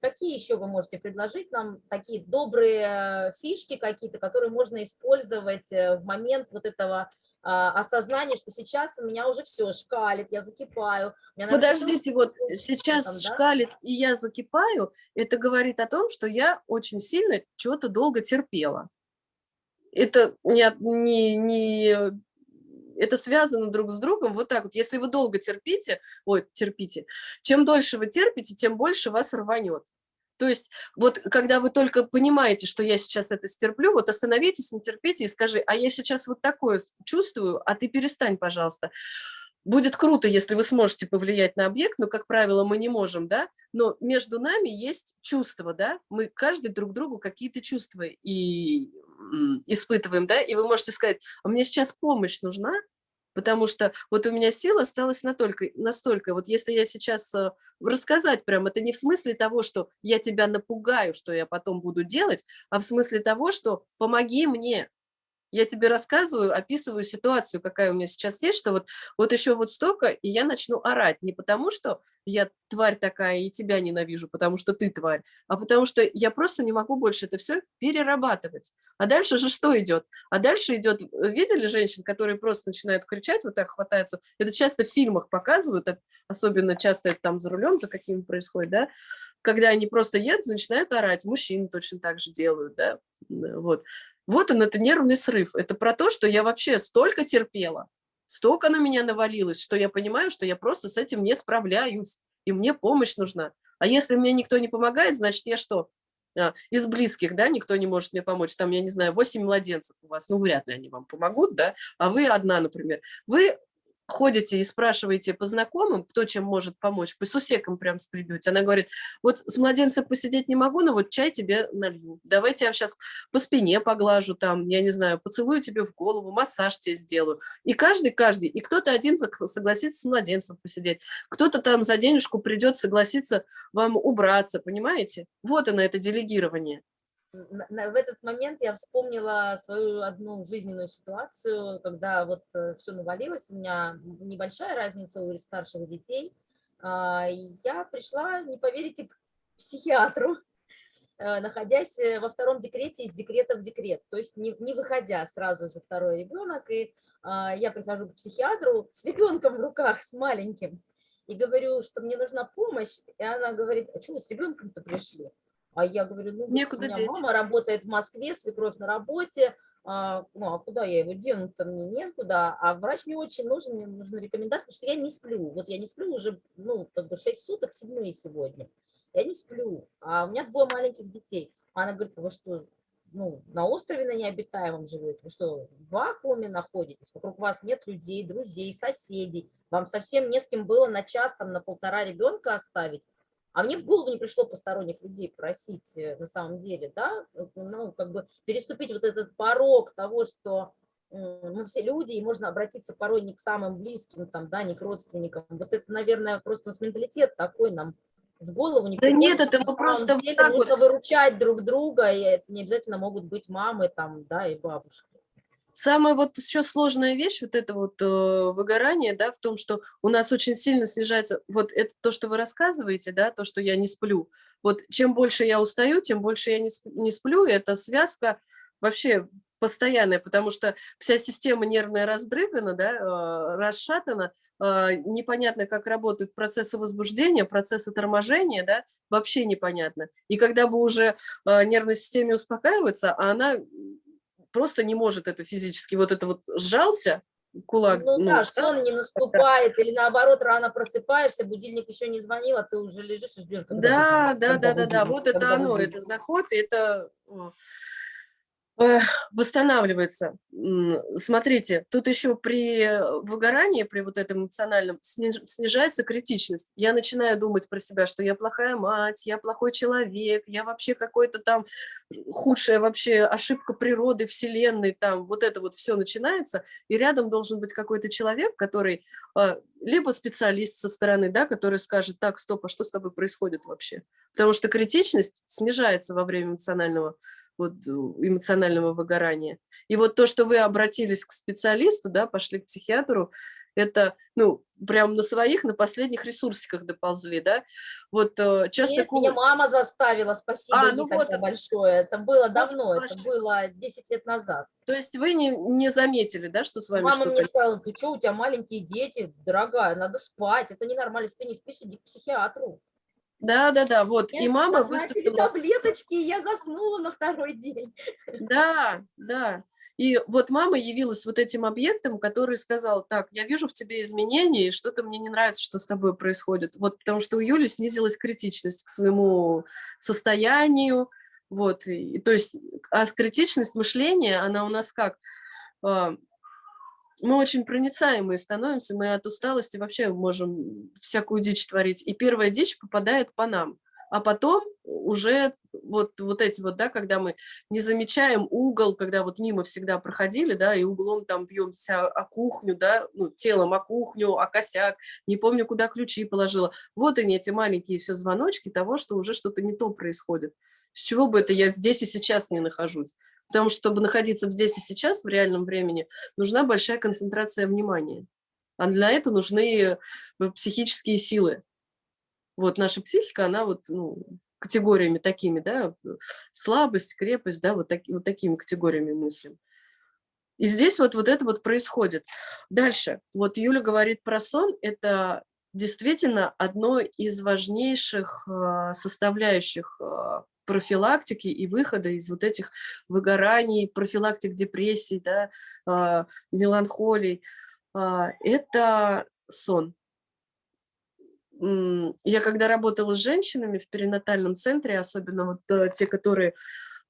какие еще вы можете предложить нам такие добрые э, фишки какие-то, которые можно использовать э, в момент вот этого а, осознания, что сейчас у меня уже все шкалит, я закипаю. меня, наверное, Подождите, вот там, сейчас да? шкалит, и я закипаю, это говорит о том, что я очень сильно чего-то долго терпела. Это не, не, не, это связано друг с другом вот так вот. Если вы долго терпите, ой, терпите, чем дольше вы терпите, тем больше вас рванет. То есть вот когда вы только понимаете, что я сейчас это стерплю, вот остановитесь, не терпите и скажи, а я сейчас вот такое чувствую, а ты перестань, пожалуйста. Будет круто, если вы сможете повлиять на объект, но, как правило, мы не можем, да, но между нами есть чувства, да, мы каждый друг другу какие-то чувства и испытываем, да, и вы можете сказать, а мне сейчас помощь нужна, потому что вот у меня сил осталось настолько, настолько, вот если я сейчас э, рассказать прям, это не в смысле того, что я тебя напугаю, что я потом буду делать, а в смысле того, что помоги мне, я тебе рассказываю, описываю ситуацию, какая у меня сейчас есть, что вот, вот еще вот столько, и я начну орать. Не потому, что я тварь такая и тебя ненавижу, потому что ты тварь, а потому что я просто не могу больше это все перерабатывать. А дальше же что идет? А дальше идет, э, видели женщин, которые просто начинают кричать, вот так хватаются, это часто в фильмах показывают, особенно часто это там за рулем, за каким происходит, да, когда они просто едут, начинают орать, мужчины точно так же делают, да, вот. Вот он, это нервный срыв. Это про то, что я вообще столько терпела, столько на меня навалилось, что я понимаю, что я просто с этим не справляюсь, и мне помощь нужна. А если мне никто не помогает, значит, я что? А, Из близких, да, никто не может мне помочь. Там, я не знаю, 8 младенцев у вас, ну, вряд ли они вам помогут, да, а вы одна, например. Вы ходите и спрашиваете по знакомым, кто чем может помочь, по сусекам прям скребете. Она говорит, вот с младенцем посидеть не могу, но вот чай тебе налью. Давайте я сейчас по спине поглажу там, я не знаю, поцелую тебе в голову, массаж тебе сделаю. И каждый, каждый, и кто-то один сог- согласится с младенцем посидеть, кто-то там за денежку придет согласиться вам убраться, понимаете? Вот оно, это делегирование. В этот момент я вспомнила свою одну жизненную ситуацию, когда вот все навалилось, у меня небольшая разница у старших детей, а, я пришла, не поверите, к психиатру, [laughs] э, находясь э, во втором декрете из декрета в декрет, то есть не, не выходя сразу же второй ребенок, и а, я прихожу к психиатру с ребенком в руках, с маленьким, и говорю, что мне нужна помощь, и она говорит, а что вы с ребенком-то пришли? А я говорю, ну, Некуда у меня деть. мама работает в Москве, свекровь на работе, а, ну, а куда я его дену-то, мне некуда, а врач мне очень нужен, мне нужны рекомендации, потому что я не сплю, вот я не сплю уже, ну, как бы 6 суток, седьмые сегодня, я не сплю, а у меня двое маленьких детей, она говорит, вы что, ну, на острове на необитаемом живете, вы что, в вакууме находитесь, вокруг вас нет людей, друзей, соседей, вам совсем не с кем было на час, там, на полтора ребенка оставить, а мне в голову не пришло посторонних людей просить э, на самом деле, да, э, ну, как бы переступить вот этот порог того, что мы все люди, и можно обратиться порой не к самым близким, там, да, не к родственникам. Вот это, наверное, просто у нас менталитет такой нам в голову не Да приходит, нет, это мы просто самом вот деле так вот- выручать друг друга, и это не обязательно могут быть мамы, там, да, и бабушки. Самая вот еще сложная вещь, вот это вот э, выгорание, да, в том, что у нас очень сильно снижается, вот это то, что вы рассказываете, да, то, что я не сплю. Вот чем больше я устаю, тем больше я не, не сплю, и эта связка вообще постоянная, потому что вся система нервная раздрыгана, да, э, расшатана, э, непонятно, как работают процессы возбуждения, процессы торможения, да, вообще непонятно. И когда бы уже э, нервной системе успокаиваться, а она просто не может это физически. Вот это вот сжался кулак. Ну, да, сжал, сон не наступает, или наоборот, рано просыпаешься, будильник еще не звонил, а ты уже лежишь и ждешь, когда Да, будильник, да, когда да, да, да. Вот это оно, будильник. это заход, это восстанавливается. Смотрите, тут еще при э, выгорании, при вот этом эмоциональном, сниж- снижается критичность. Я начинаю думать про себя, что я плохая мать, я плохой человек, я вообще какой-то там худшая вообще ошибка природы, вселенной, там вот это вот все начинается, и рядом должен быть какой-то человек, который а, либо специалист со стороны, да, который скажет, так, стоп, а что с тобой происходит вообще? Потому что критичность снижается во время эмоционального вот, э, эмоционального выгорания. И вот то, что вы обратились к специалисту, да, пошли к психиатру, это, ну, прям на своих, на последних ресурсиках доползли, да. Вот э, часто... Нет, меня ку- мама заставила, спасибо А, ну вот это- большое. Это было давно, ваш- это было 10 лет назад. То есть вы не, не заметили, да, что с вами Мама мне сказала, ты что, у тебя маленькие дети, дорогая, надо спать, это ненормально, если ты не спишь, иди к психиатру. Да, да, да, вот. И Мне мама назначили выступила... таблеточки, и я заснула на второй день. [laughs] Да, да. И вот мама явилась вот этим объектом, который сказал, так, я вижу в тебе изменения, и что-то мне не нравится, что с тобой происходит. Вот потому что у Юли снизилась критичность к своему состоянию, вот, и, то есть, а критичность мышления, она у нас как? Мы очень проницаемые становимся, мы от усталости вообще можем всякую дичь творить. И первая дичь попадает по нам. А потом уже вот, вот эти вот, да, когда мы не замечаем угол, когда вот мимо всегда проходили, да, и углом там бьемся о кухню, да, ну, телом о кухню, о косяк, не помню, куда ключи положила. Вот они, эти маленькие все звоночки того, что уже что-то не то происходит. С чего бы это я здесь и сейчас не нахожусь? Потому что, чтобы находиться здесь и сейчас, в реальном времени, нужна большая концентрация внимания. А для этого нужны э, психические силы. Вот наша психика, она вот ну, категориями такими, да, слабость, крепость, да, вот, таки, вот такими категориями мыслим. И здесь вот, вот это вот происходит. Дальше. Вот Юля говорит про сон. Это действительно одно из важнейших э, составляющих э, профилактики и выхода из вот этих выгораний, профилактик депрессий, да, э, меланхолий. Э, это сон. Я когда работала с женщинами в перинатальном центре, особенно вот э, те, которые,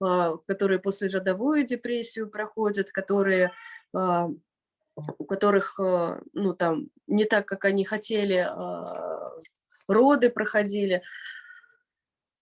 а, которые после родовую депрессию проходят, которые, у которых, а, ну там, не так, как они хотели, роды проходили.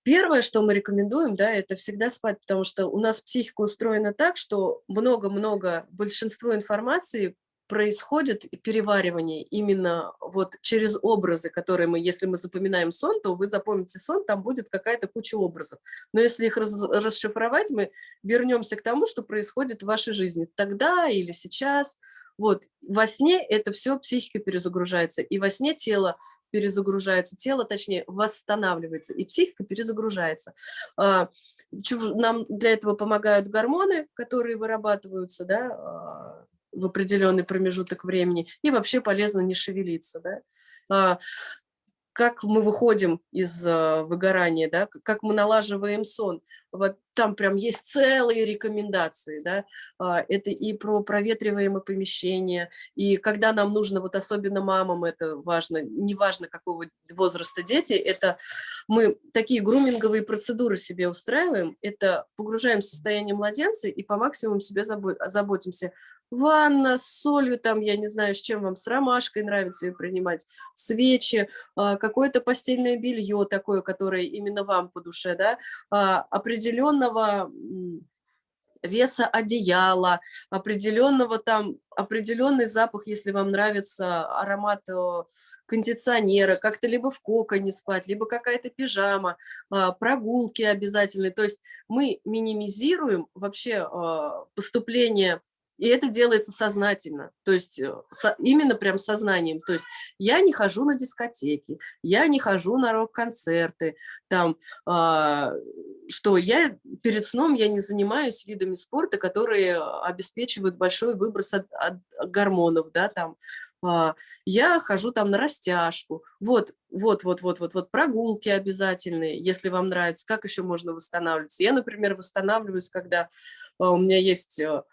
Первое, что мы рекомендуем, да, это всегда спать, потому что у нас психика устроена так, что много-много, большинство информации происходит переваривание именно вот через образы, которые мы, если мы запоминаем сон, то вы запомните сон, там будет какая-то куча образов. Но если их раз- расшифровать, мы вернемся к тому, что происходит в вашей жизни тогда или сейчас. Вот во сне это все психика перезагружается, и во сне тело перезагружается, тело, точнее, восстанавливается, и психика перезагружается. А, Нам для этого помогают гормоны, которые вырабатываются, да, а, в определенный промежуток времени, и вообще полезно не шевелиться, да. Как мы выходим из а, выгорания, да, как мы налаживаем сон, Во- там прям есть целые рекомендации, да, А, это и про проветриваемое помещение, и когда нам нужно, вот особенно мамам это важно, неважно какого возраста дети, это мы такие груминговые процедуры себе устраиваем, это погружаем в состояние младенца и по максимуму себе забо- заботимся. Ванна с солью, там, я не знаю, с чем вам, с ромашкой нравится ее принимать, свечи, а, какое-то постельное белье такое, которое именно вам по душе, да, а, определенного веса одеяла, определенного там, определенный запах, если вам нравится аромат э, кондиционера, как-то либо в коконе спать, либо какая-то пижама, а, прогулки обязательные. То есть мы минимизируем вообще поступление, и это делается сознательно, то есть э, со- именно прям сознанием. То есть я не хожу на дискотеки, я не хожу на рок-концерты, там, а, что я перед сном я не занимаюсь видами спорта, которые обеспечивают большой выброс от, от гормонов, да, там, а, я хожу там на растяжку, вот, вот, вот, вот, вот, вот, прогулки обязательные, если вам нравится, как еще можно восстанавливаться. Я, например, восстанавливаюсь, когда а, у меня есть, а,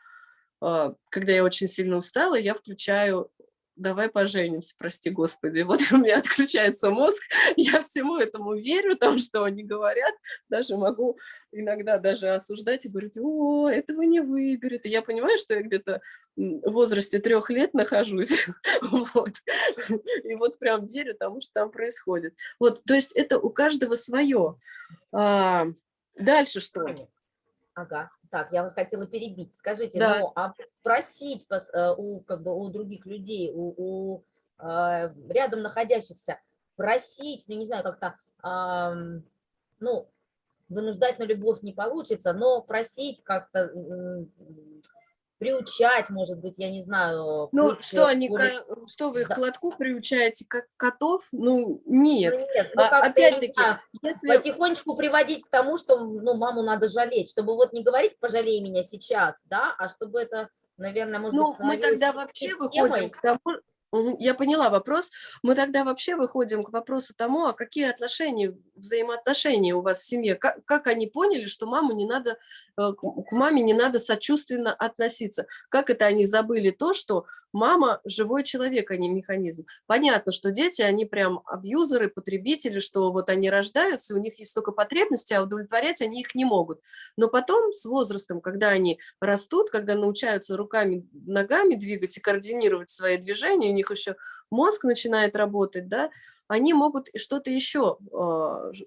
когда я очень сильно устала, я включаю давай поженимся, прости господи. [laughs] Вот у меня отключается мозг, [laughs] я всему этому верю, тому, что они говорят, даже могу иногда даже осуждать и говорить, о, этого не выберет. И я понимаю, что я где-то в возрасте трех лет нахожусь, [laughs] вот. И вот прям верю тому, что там происходит. Вот, то есть это у каждого свое. А, дальше что? Ага, так, я вас хотела перебить. Скажите, Да. ну, а просить э, у, как бы, у других людей, у, у, э, рядом находящихся, просить, ну, не знаю, как-то, ну, вынуждать на любовь не получится, но просить как-то, приучать, может быть, я не знаю. Ну, что они, что вы их Да. к лотку приучаете, как котов? Ну, Ну, нет. нет, ну, А, Опять-таки, если... потихонечку приводить к тому, что ну, маму надо жалеть, чтобы вот не говорить «пожалей меня сейчас», да, а чтобы это, наверное, может Ну, быть, мы тогда вообще системой. выходим к тому, я поняла вопрос, мы тогда вообще выходим к вопросу тому, а какие отношения, взаимоотношения у вас в семье, как, как они поняли, что маму не надо, к к маме не надо сочувственно относиться, как это они забыли то, что мама живой человек, а не механизм. Понятно, что дети, они прям абьюзеры, потребители, что вот они рождаются, у них есть только потребности, а удовлетворять они их не могут. Но потом с возрастом, когда они растут, когда научаются руками, ногами двигать и координировать свои движения, у них еще мозг начинает работать, да, они могут что-то еще, ж-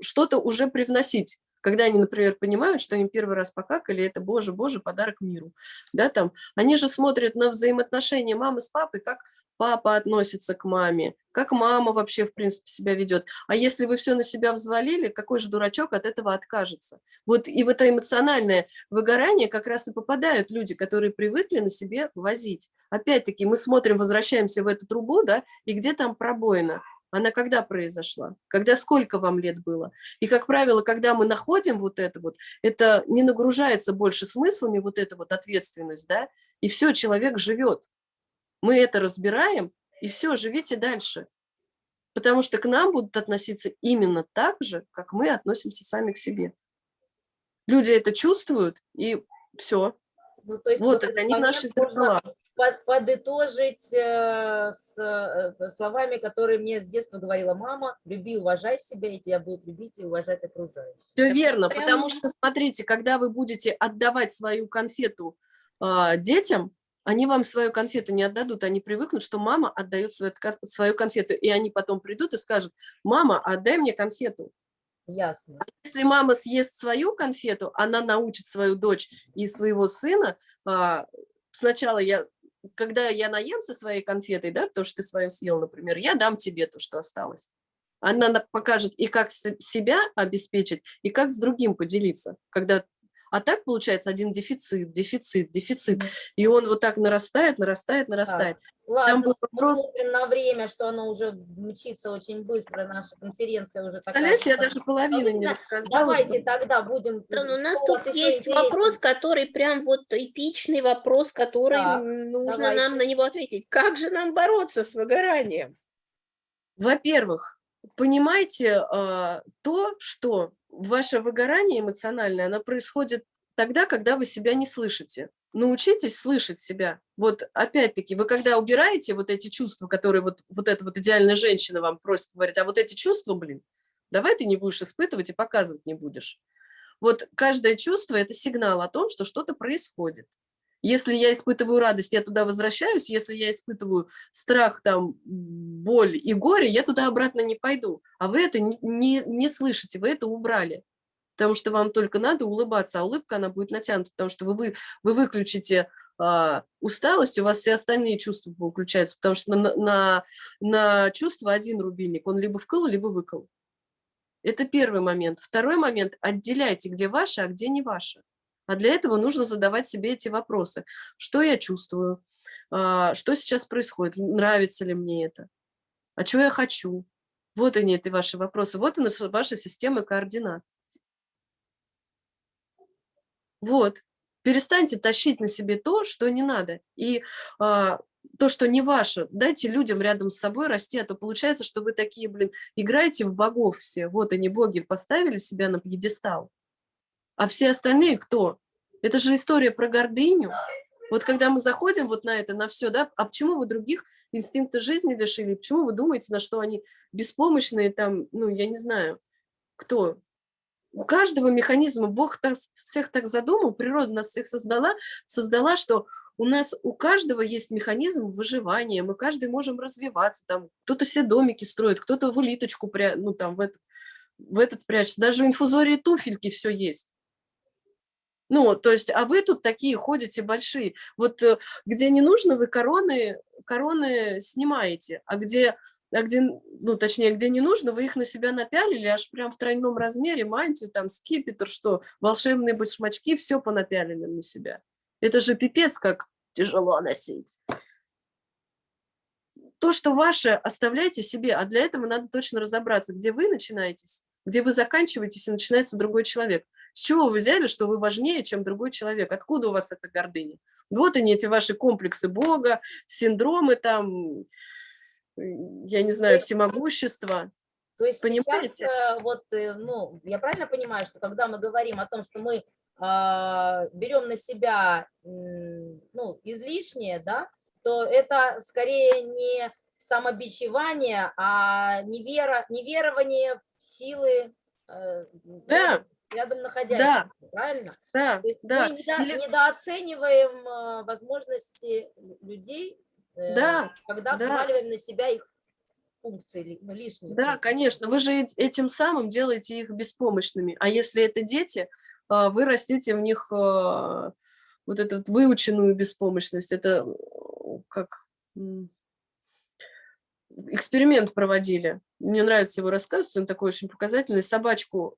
что-то уже привносить. Когда они, например, понимают, что они первый раз покакали, это, боже, боже, подарок миру. Да, там, они же смотрят на взаимоотношения мамы с папой, как папа относится к маме, как мама вообще, в принципе, себя ведет. А если вы все на себя взвалили, какой же дурачок от этого откажется? Вот и в это эмоциональное выгорание как раз и попадают люди, которые привыкли на себе возить. Опять-таки мы смотрим, возвращаемся в эту трубу, да, и где там пробоина? Она когда произошла? Когда сколько вам лет было? И, как правило, когда мы находим вот это вот, это не нагружается больше смыслами, вот эта вот ответственность, да, и все, человек живет. Мы это разбираем, и все, живите дальше. Потому что к нам будут относиться именно так же, как мы относимся сами к себе. Люди это чувствуют, и все. Ну, то есть Вот, этот они наши зеркала. Под- подытожить э, с э, словами, которые мне с детства говорила мама, люби, уважай себя, и тебя будут любить и уважать окружающие. Все Так верно, прям- потому что, смотрите, когда вы будете отдавать свою конфету а, детям, они вам свою конфету не отдадут, они привыкнут, что мама отдает свою, свою конфету, и они потом придут и скажут, мама, отдай мне конфету. Ясно. Если мама съест свою конфету, она научит свою дочь и своего сына. а, Сначала я, когда я наемся своей конфетой, да, то, что ты свою съел, например, я дам тебе то, что осталось. Она на- покажет и как себя обеспечить, и как с другим поделиться, когда А так получается один дефицит, дефицит, дефицит. И он вот так нарастает, нарастает, нарастает. Ладно, был мы вопрос- смотрим на время, что оно уже мчится очень быстро, наша конференция уже такая. Представляете, я даже половину не Ладно, рассказала. Давайте что- тогда будем... Да, у нас тут есть вопрос, который прям вот эпичный вопрос, который Так, м, нужно давайте. нам на него ответить. Как же нам бороться с выгоранием? Во-первых, понимайте а, то, что ваше выгорание эмоциональное, оно происходит тогда, когда вы себя не слышите. Научитесь слышать себя. Вот опять-таки, вы когда убираете вот эти чувства, которые вот, вот эта вот идеальная женщина вам просит, говорит, а вот эти чувства, блин, давай ты не будешь испытывать и показывать не будешь. Вот каждое чувство – это сигнал о том, что что-то происходит. Если я испытываю радость, я туда возвращаюсь. Если я испытываю страх, там, боль и горе, я туда обратно не пойду. А вы это не, не, не слышите, вы это убрали. Потому что вам только надо улыбаться, а улыбка, она будет натянута, потому что вы, вы, вы выключите а, усталость, у вас все остальные чувства выключаются, потому что на, на, на чувство один рубильник, он либо вкл, либо выкл. Это первый момент. Второй момент – отделяйте, где ваше, а где не ваше. А для этого нужно задавать себе эти вопросы. Что я чувствую? А, Что сейчас происходит? Нравится ли мне это? А что я хочу? Вот они, эти ваши вопросы. Вот она, ваша система координат. Вот. Перестаньте тащить на себе то, что не надо. И а, то, что не ваше, дайте людям рядом с собой расти, а то получается, что вы такие, блин, играете в богов все. Вот они, боги, поставили себя на пьедестал. А все остальные кто? Это же история про гордыню. Вот когда мы заходим вот на это, на все, да, а почему вы других инстинкта жизни лишили? Почему вы думаете, на что они беспомощные там, ну, я не знаю, кто? У каждого механизма Бог так, всех так задумал, природа нас всех создала, создала, что у нас у каждого есть механизм выживания, мы каждый можем развиваться, там кто-то себе домики строит, кто-то в улиточку, пря... ну там в этот, в этот прячется, даже в инфузории туфельки все есть. Ну, то есть, а вы тут такие ходите большие. Вот э, где не нужно, вы короны, короны снимаете, а где, а где, ну, точнее, где не нужно, вы их на себя напялили, аж прям в тройном размере, мантию, там, скипетр, что, волшебные башмачки, все понапялили на себя. Это же пипец, как тяжело носить. То, что ваше, оставляйте себе, а для этого надо точно разобраться, где вы начинаетесь, где вы заканчиваетесь, и начинается другой человек. С чего вы взяли, что вы важнее, чем другой человек? Откуда у вас эта гордыня? Вот они, эти ваши комплексы Бога, синдромы там, я не знаю, всемогущества. То есть Понимаете? сейчас, э, вот, э, ну, я правильно понимаю, что когда мы говорим о том, что мы а, берем на себя, м, ну, излишнее, да, то это скорее не самобичевание, а невера, неверование в силы э, Да. Рядом, находящихся, правильно? Да, То есть да. мы недо- Или- недооцениваем э, возможности людей, э, Да, когда да. взваливаем на себя их функции ну, лишние. Да, конечно, вы же эт- этим самым делаете их беспомощными. А если это дети, а, вы растите в них вот эту вот выученную беспомощность. Это э, как эксперимент проводили. Мне нравится его рассказ, он такой очень показательный. Собачку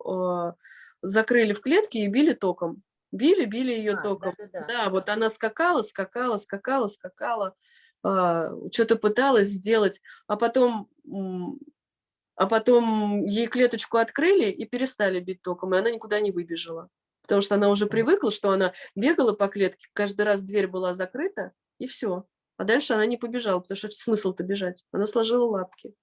закрыли в клетке и били током. Били, били ее А, током. да-да-да. Да, вот она скакала, скакала, скакала, скакала, что-то пыталась сделать, а потом, а потом ей клеточку открыли и перестали бить током, и она никуда не выбежала. Потому что она уже привыкла, что она бегала по клетке, каждый раз дверь была закрыта, и все. А дальше она не побежала, потому что смысл-то бежать. Она сложила лапки.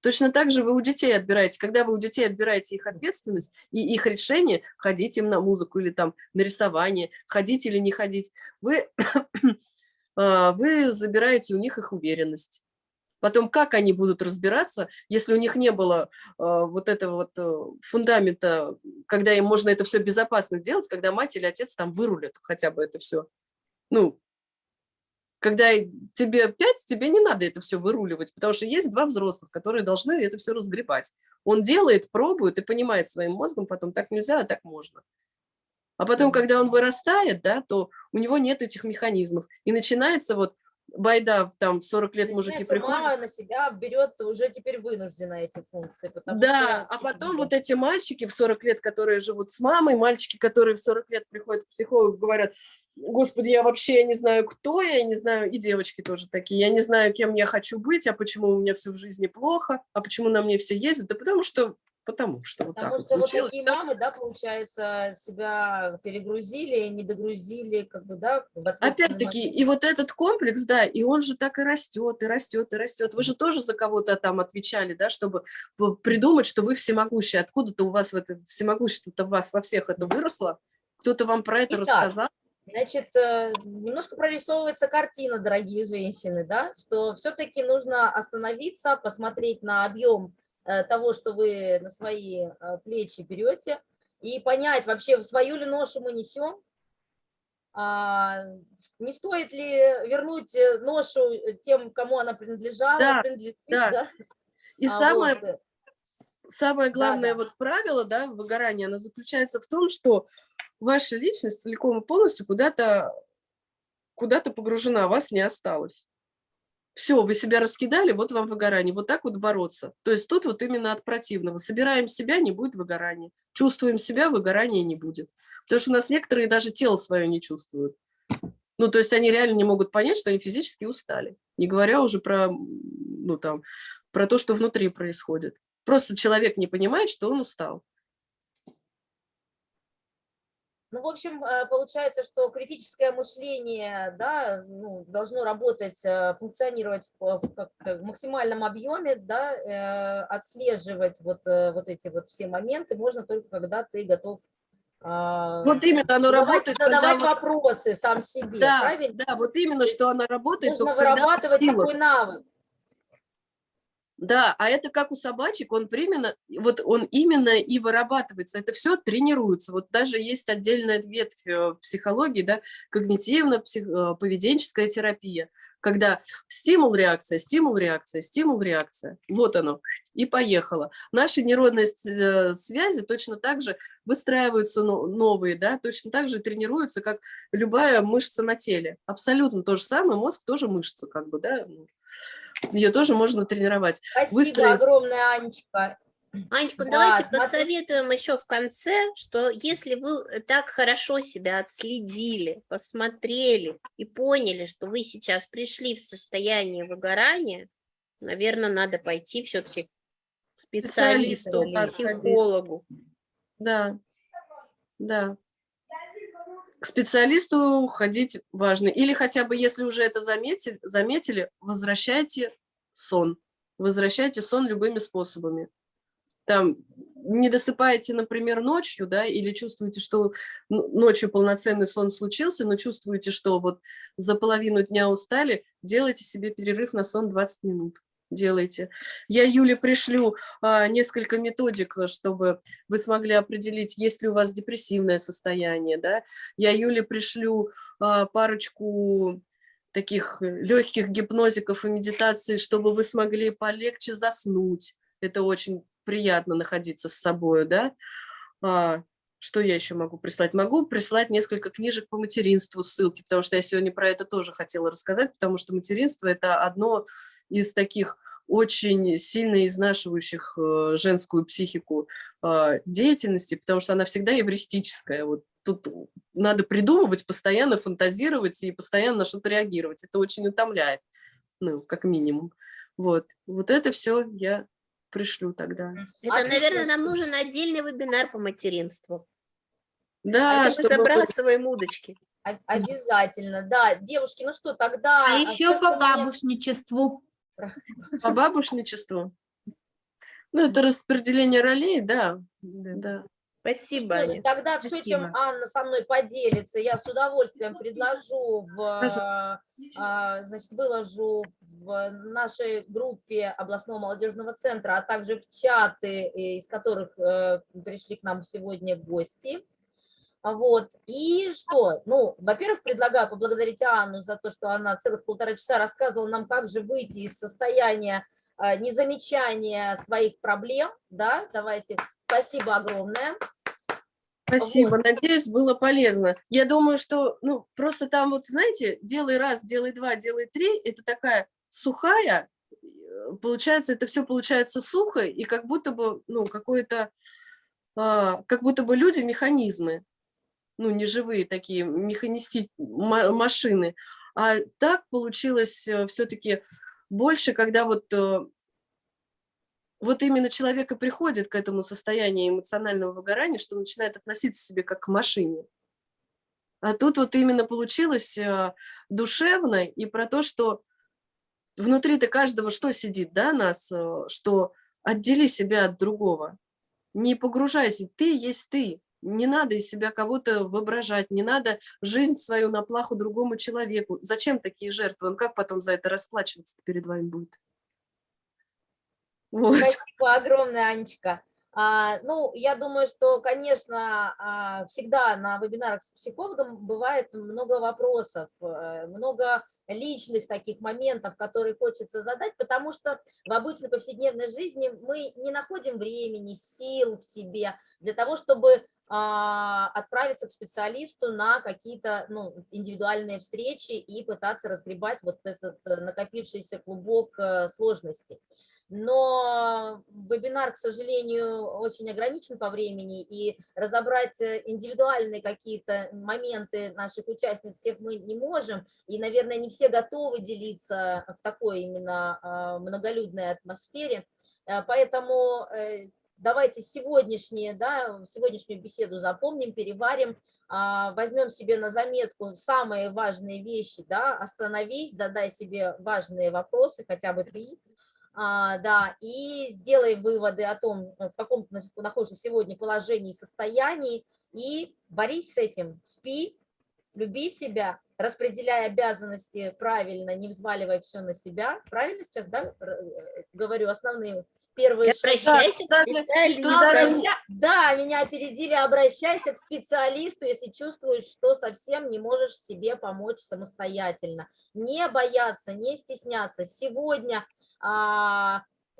Точно так же вы у детей отбираете. Когда вы у детей отбираете их ответственность и их решение, ходить им на музыку или там на рисование, ходить или не ходить, вы, [coughs] а, вы забираете у них их уверенность. Потом, как они будут разбираться, если у них не было а, вот этого вот э, фундамента, когда им можно это все безопасно делать, когда мать или отец там вырулят хотя бы это все. Ну, когда тебе пять, тебе не надо это все выруливать, потому что есть два взрослых, которые должны это все разгребать. Он делает, пробует и понимает своим мозгом потом, так нельзя, а так можно. А потом, когда он вырастает, да, то у него нет этих механизмов. И начинается вот байда, там в 40 лет мужики приходят. сама на себя берет уже теперь вынужденно эти функции. Да, что а потом вот эти мальчики в 40 лет, которые живут с мамой, мальчики, которые в 40 лет приходят к психологу, говорят, господи, я вообще не знаю, кто я, я не знаю, и девочки тоже такие, я не знаю, кем я хочу быть, а почему у меня все в жизни плохо, а почему на мне все ездят, да потому что, потому что вот Потому так что вот вот случилось. такие Потому мамы, да, получается, себя перегрузили, не догрузили, как бы, да, Опять-таки, и вот этот комплекс, да, и он же так и растет, и растет, и растет. Вы же тоже за кого-то там отвечали, да, чтобы придумать, что вы всемогущие. Откуда-то у вас в это всемогущество-то вас во всех это выросло? Кто-то вам про это Итак, рассказал? Значит, э, немножко прорисовывается картина, дорогие женщины, да, что все-таки нужно остановиться, посмотреть на объем э, того, что вы на свои э, плечи берете, и понять вообще, свою ли ношу мы несем, а, не стоит ли вернуть ношу тем, кому она принадлежала, Да, принадлежит, да. да? И А, самое вот, самое главное да. вот правило, да, выгорания, оно заключается в том, что ваша личность целиком и полностью куда-то куда-то погружена, вас не осталось. Все, вы себя раскидали, вот вам выгорание. Вот так вот бороться. То есть тут вот именно от противного. Собираем себя, не будет выгорания. Чувствуем себя, выгорания не будет. Потому что у нас некоторые даже тело свое не чувствуют. Ну, то есть они реально не могут понять, что они физически устали. Не говоря уже про, ну, там, про то, что внутри происходит. Просто человек не понимает, что он устал. Ну, в общем, э, получается, что критическое мышление, да, ну, должно работать, э, функционировать в, в максимальном объеме, да, э, отслеживать вот, вот эти вот все моменты можно только когда ты готов а, Вот именно оно задавать, работает, когда задавать вот- вопросы сам себе, Да, правильно? да, вот именно, что она работает. Нужно когда вырабатывать такой навык. Да, а это как у собачек, он именно, вот он именно и вырабатывается. Это все тренируется. Вот даже есть отдельная ветвь э, психологии, да, когнитивно-поведенческая терапия, когда стимул-реакция, стимул-реакция, стимул-реакция. Вот оно, и поехало. Наши нейронные э, связи точно так же выстраиваются но- новые, да, точно так же тренируются, как любая мышца на теле. Абсолютно то же самое, мозг тоже мышца, как бы, да, ее тоже можно тренировать. Спасибо Выстроить- огромное, Анечка. Анечка, Да, давайте смотри. посоветуем еще в конце, что если вы так хорошо себя отследили, посмотрели и поняли, что вы сейчас пришли в состояние выгорания, наверное, надо пойти все-таки к специалисту Специалисту, или да, сходить. психологу. Да, да. К специалисту ходить важно. Или хотя бы, если уже это заметили, заметили возвращайте сон. Возвращайте сон любыми способами. Там не досыпаете, например, ночью, да, или чувствуете, что ночью полноценный сон случился, но чувствуете, что вот за половину дня устали, делайте себе перерыв на сон 20 минут. Делайте. Я Юле пришлю а, несколько методик, э, чтобы вы смогли определить, есть ли у вас депрессивное состояние, да. Я Юле пришлю а, парочку таких легких гипнозиков и медитаций, чтобы вы смогли полегче заснуть. Это очень приятно находиться с собой, да. А, что я еще могу прислать? Могу прислать несколько книжек по материнству, ссылки, потому что я сегодня про это тоже хотела рассказать, потому что материнство – это одно из таких очень сильно изнашивающих э, женскую психику э, деятельности, потому что она всегда эвристическая. Вот тут надо придумывать, постоянно фантазировать и постоянно на что-то реагировать. Это очень утомляет, ну, как минимум. Вот, вот это все я пришлю тогда. Это, Отлично. наверное, нам нужен отдельный вебинар по материнству. Да, Это мы чтобы вы- забрасываем удочки. Обязательно, да. Девушки, ну что, тогда... А еще по бабушничеству. по бабушничеству. Ну, это распределение ролей, да, да. Спасибо, Что же, тогда все, чем Спасибо. Анна со мной поделится, я с удовольствием предложу, в, Пожалуйста. а, значит, выложу в нашей группе областного молодежного центра, а также в чаты, э, из которых э, пришли к нам сегодня гости. А Вот. И что? Ну, во-первых, предлагаю поблагодарить Анну за то, что она целых полтора часа рассказывала нам, как же выйти из состояния а, незамечания своих проблем. Да, давайте. Спасибо огромное. Спасибо, надеюсь, было полезно. Я думаю, что, ну, просто там вот, знаете, делай раз, делай два, делай три, это такая сухая, э, получается, это все получается сухо, и как будто бы, ну, какое-то, а, как будто бы люди механизмы, ну, не живые такие механисти машины. А так получилось все-таки больше, когда вот э, вот именно человек и приходит к этому состоянию эмоционального выгорания, что начинает относиться к себе как к машине. А тут вот именно получилось э, душевно и про то, что внутри-то каждого что сидит, да, нас, э, что отдели себя от другого, не погружайся, ты есть ты, не надо из себя кого-то воображать, не надо жизнь свою на плаху другому человеку. Зачем такие жертвы? Он как потом за это расплачиваться перед вами будет? Вот. Спасибо огромное, Анечка. А, ну, я думаю, что, конечно, а, всегда на вебинарах с психологом бывает много вопросов, э, много личных таких моментов, которые хочется задать, потому что в обычной повседневной жизни мы не находим времени, сил в себе для того, чтобы а, отправиться к специалисту на какие-то ну, индивидуальные встречи и пытаться разгребать вот этот э, накопившийся клубок э, сложностей но вебинар, к сожалению, очень ограничен по времени, и разобрать э, индивидуальные какие-то моменты наших участниц всех мы не можем, и, наверное, не все готовы делиться в такой именно а, многолюдной атмосфере, э, поэтому э, давайте сегодняшние, да, сегодняшнюю беседу запомним, переварим, а, возьмем себе на заметку самые важные вещи, да, остановись, задай себе важные вопросы, хотя бы три, да, и сделай выводы о том, в каком ты находишься сегодня положении и состоянии, и борись с этим, спи, люби себя, распределяй обязанности правильно, не взваливай все на себя. Правильно сейчас, да, э, говорю, основные первые Обращайся к специалисту. Обраща... Да, меня опередили, обращайся к специалисту, если чувствуешь, что совсем не можешь себе помочь самостоятельно. Не бояться, не стесняться. Сегодня а,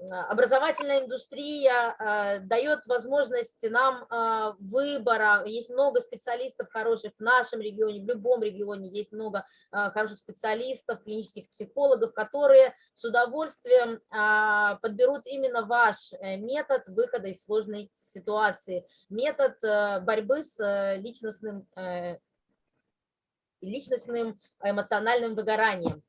образовательная индустрия а, дает возможность нам а, выбора, есть много специалистов хороших в нашем регионе, в любом регионе есть много хороших специалистов, клинических психологов, которые с удовольствием подберут именно ваш э, метод выхода из сложной ситуации, метод э, борьбы с э, личностным, личностным эмоциональным выгоранием.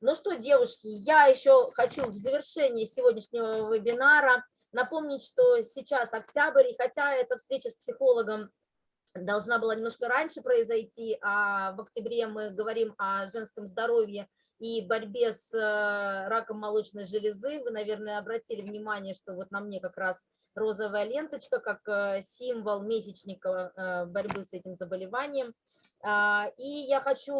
Ну что, девушки, я еще хочу в завершении сегодняшнего вебинара напомнить, что сейчас октябрь, и хотя эта встреча с психологом должна была немножко раньше произойти, а в октябре мы говорим о женском здоровье и борьбе с э, раком молочной железы. Вы, наверное, обратили внимание, что вот на мне как раз розовая ленточка, как э, символ месячника э, борьбы с этим заболеванием. А, и я хочу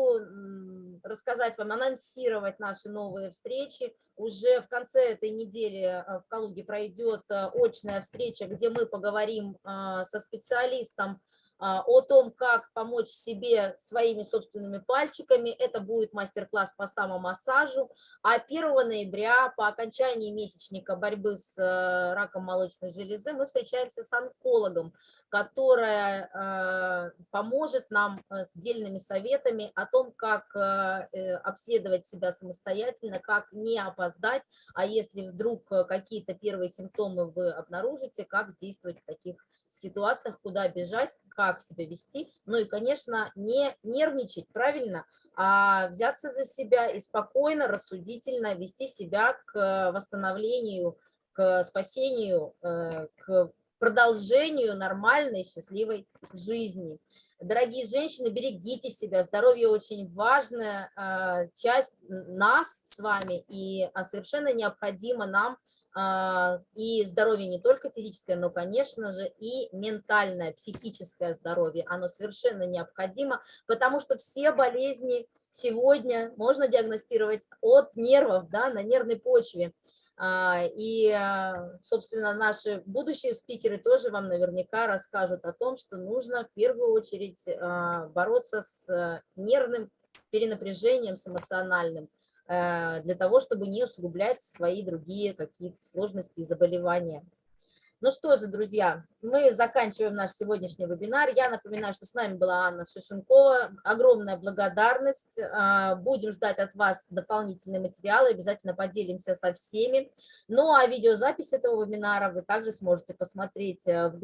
рассказать вам, анонсировать наши новые встречи. Уже в конце этой недели а, в Калуге пройдет а, очная встреча, где мы поговорим со специалистом о том, как помочь себе своими собственными пальчиками. Это будет мастер-класс по самомассажу. А 1 ноября по окончании месячника борьбы с раком молочной железы мы встречаемся с онкологом, которая э, поможет нам э, с дельными советами о том, как э, обследовать себя самостоятельно, как не опоздать, а если вдруг какие-то первые симптомы вы обнаружите, как действовать в таких ситуациях, куда бежать, как себя вести, ну и, конечно, не нервничать, правильно, а взяться за себя и спокойно, рассудительно вести себя к восстановлению, к спасению, к продолжению нормальной, счастливой жизни. Дорогие женщины, берегите себя, здоровье очень важная а, часть нас с вами, и а, совершенно необходимо нам а, и здоровье не только физическое, но, конечно же, и ментальное, психическое здоровье, оно совершенно необходимо, потому что все болезни сегодня можно диагностировать от нервов, да, на нервной почве. А, и, а, собственно, наши будущие спикеры тоже вам наверняка расскажут о том, что нужно в первую очередь а, бороться с нервным перенапряжением, с эмоциональным, для того, чтобы не усугублять свои другие какие-то сложности и заболевания. Ну что же, друзья, мы заканчиваем наш сегодняшний вебинар. Я напоминаю, что с нами была Анна Шишенкова. Огромная благодарность. А, Будем ждать от вас дополнительные материалы, обязательно поделимся со всеми. Ну а видеозапись этого вебинара вы также сможете посмотреть э, в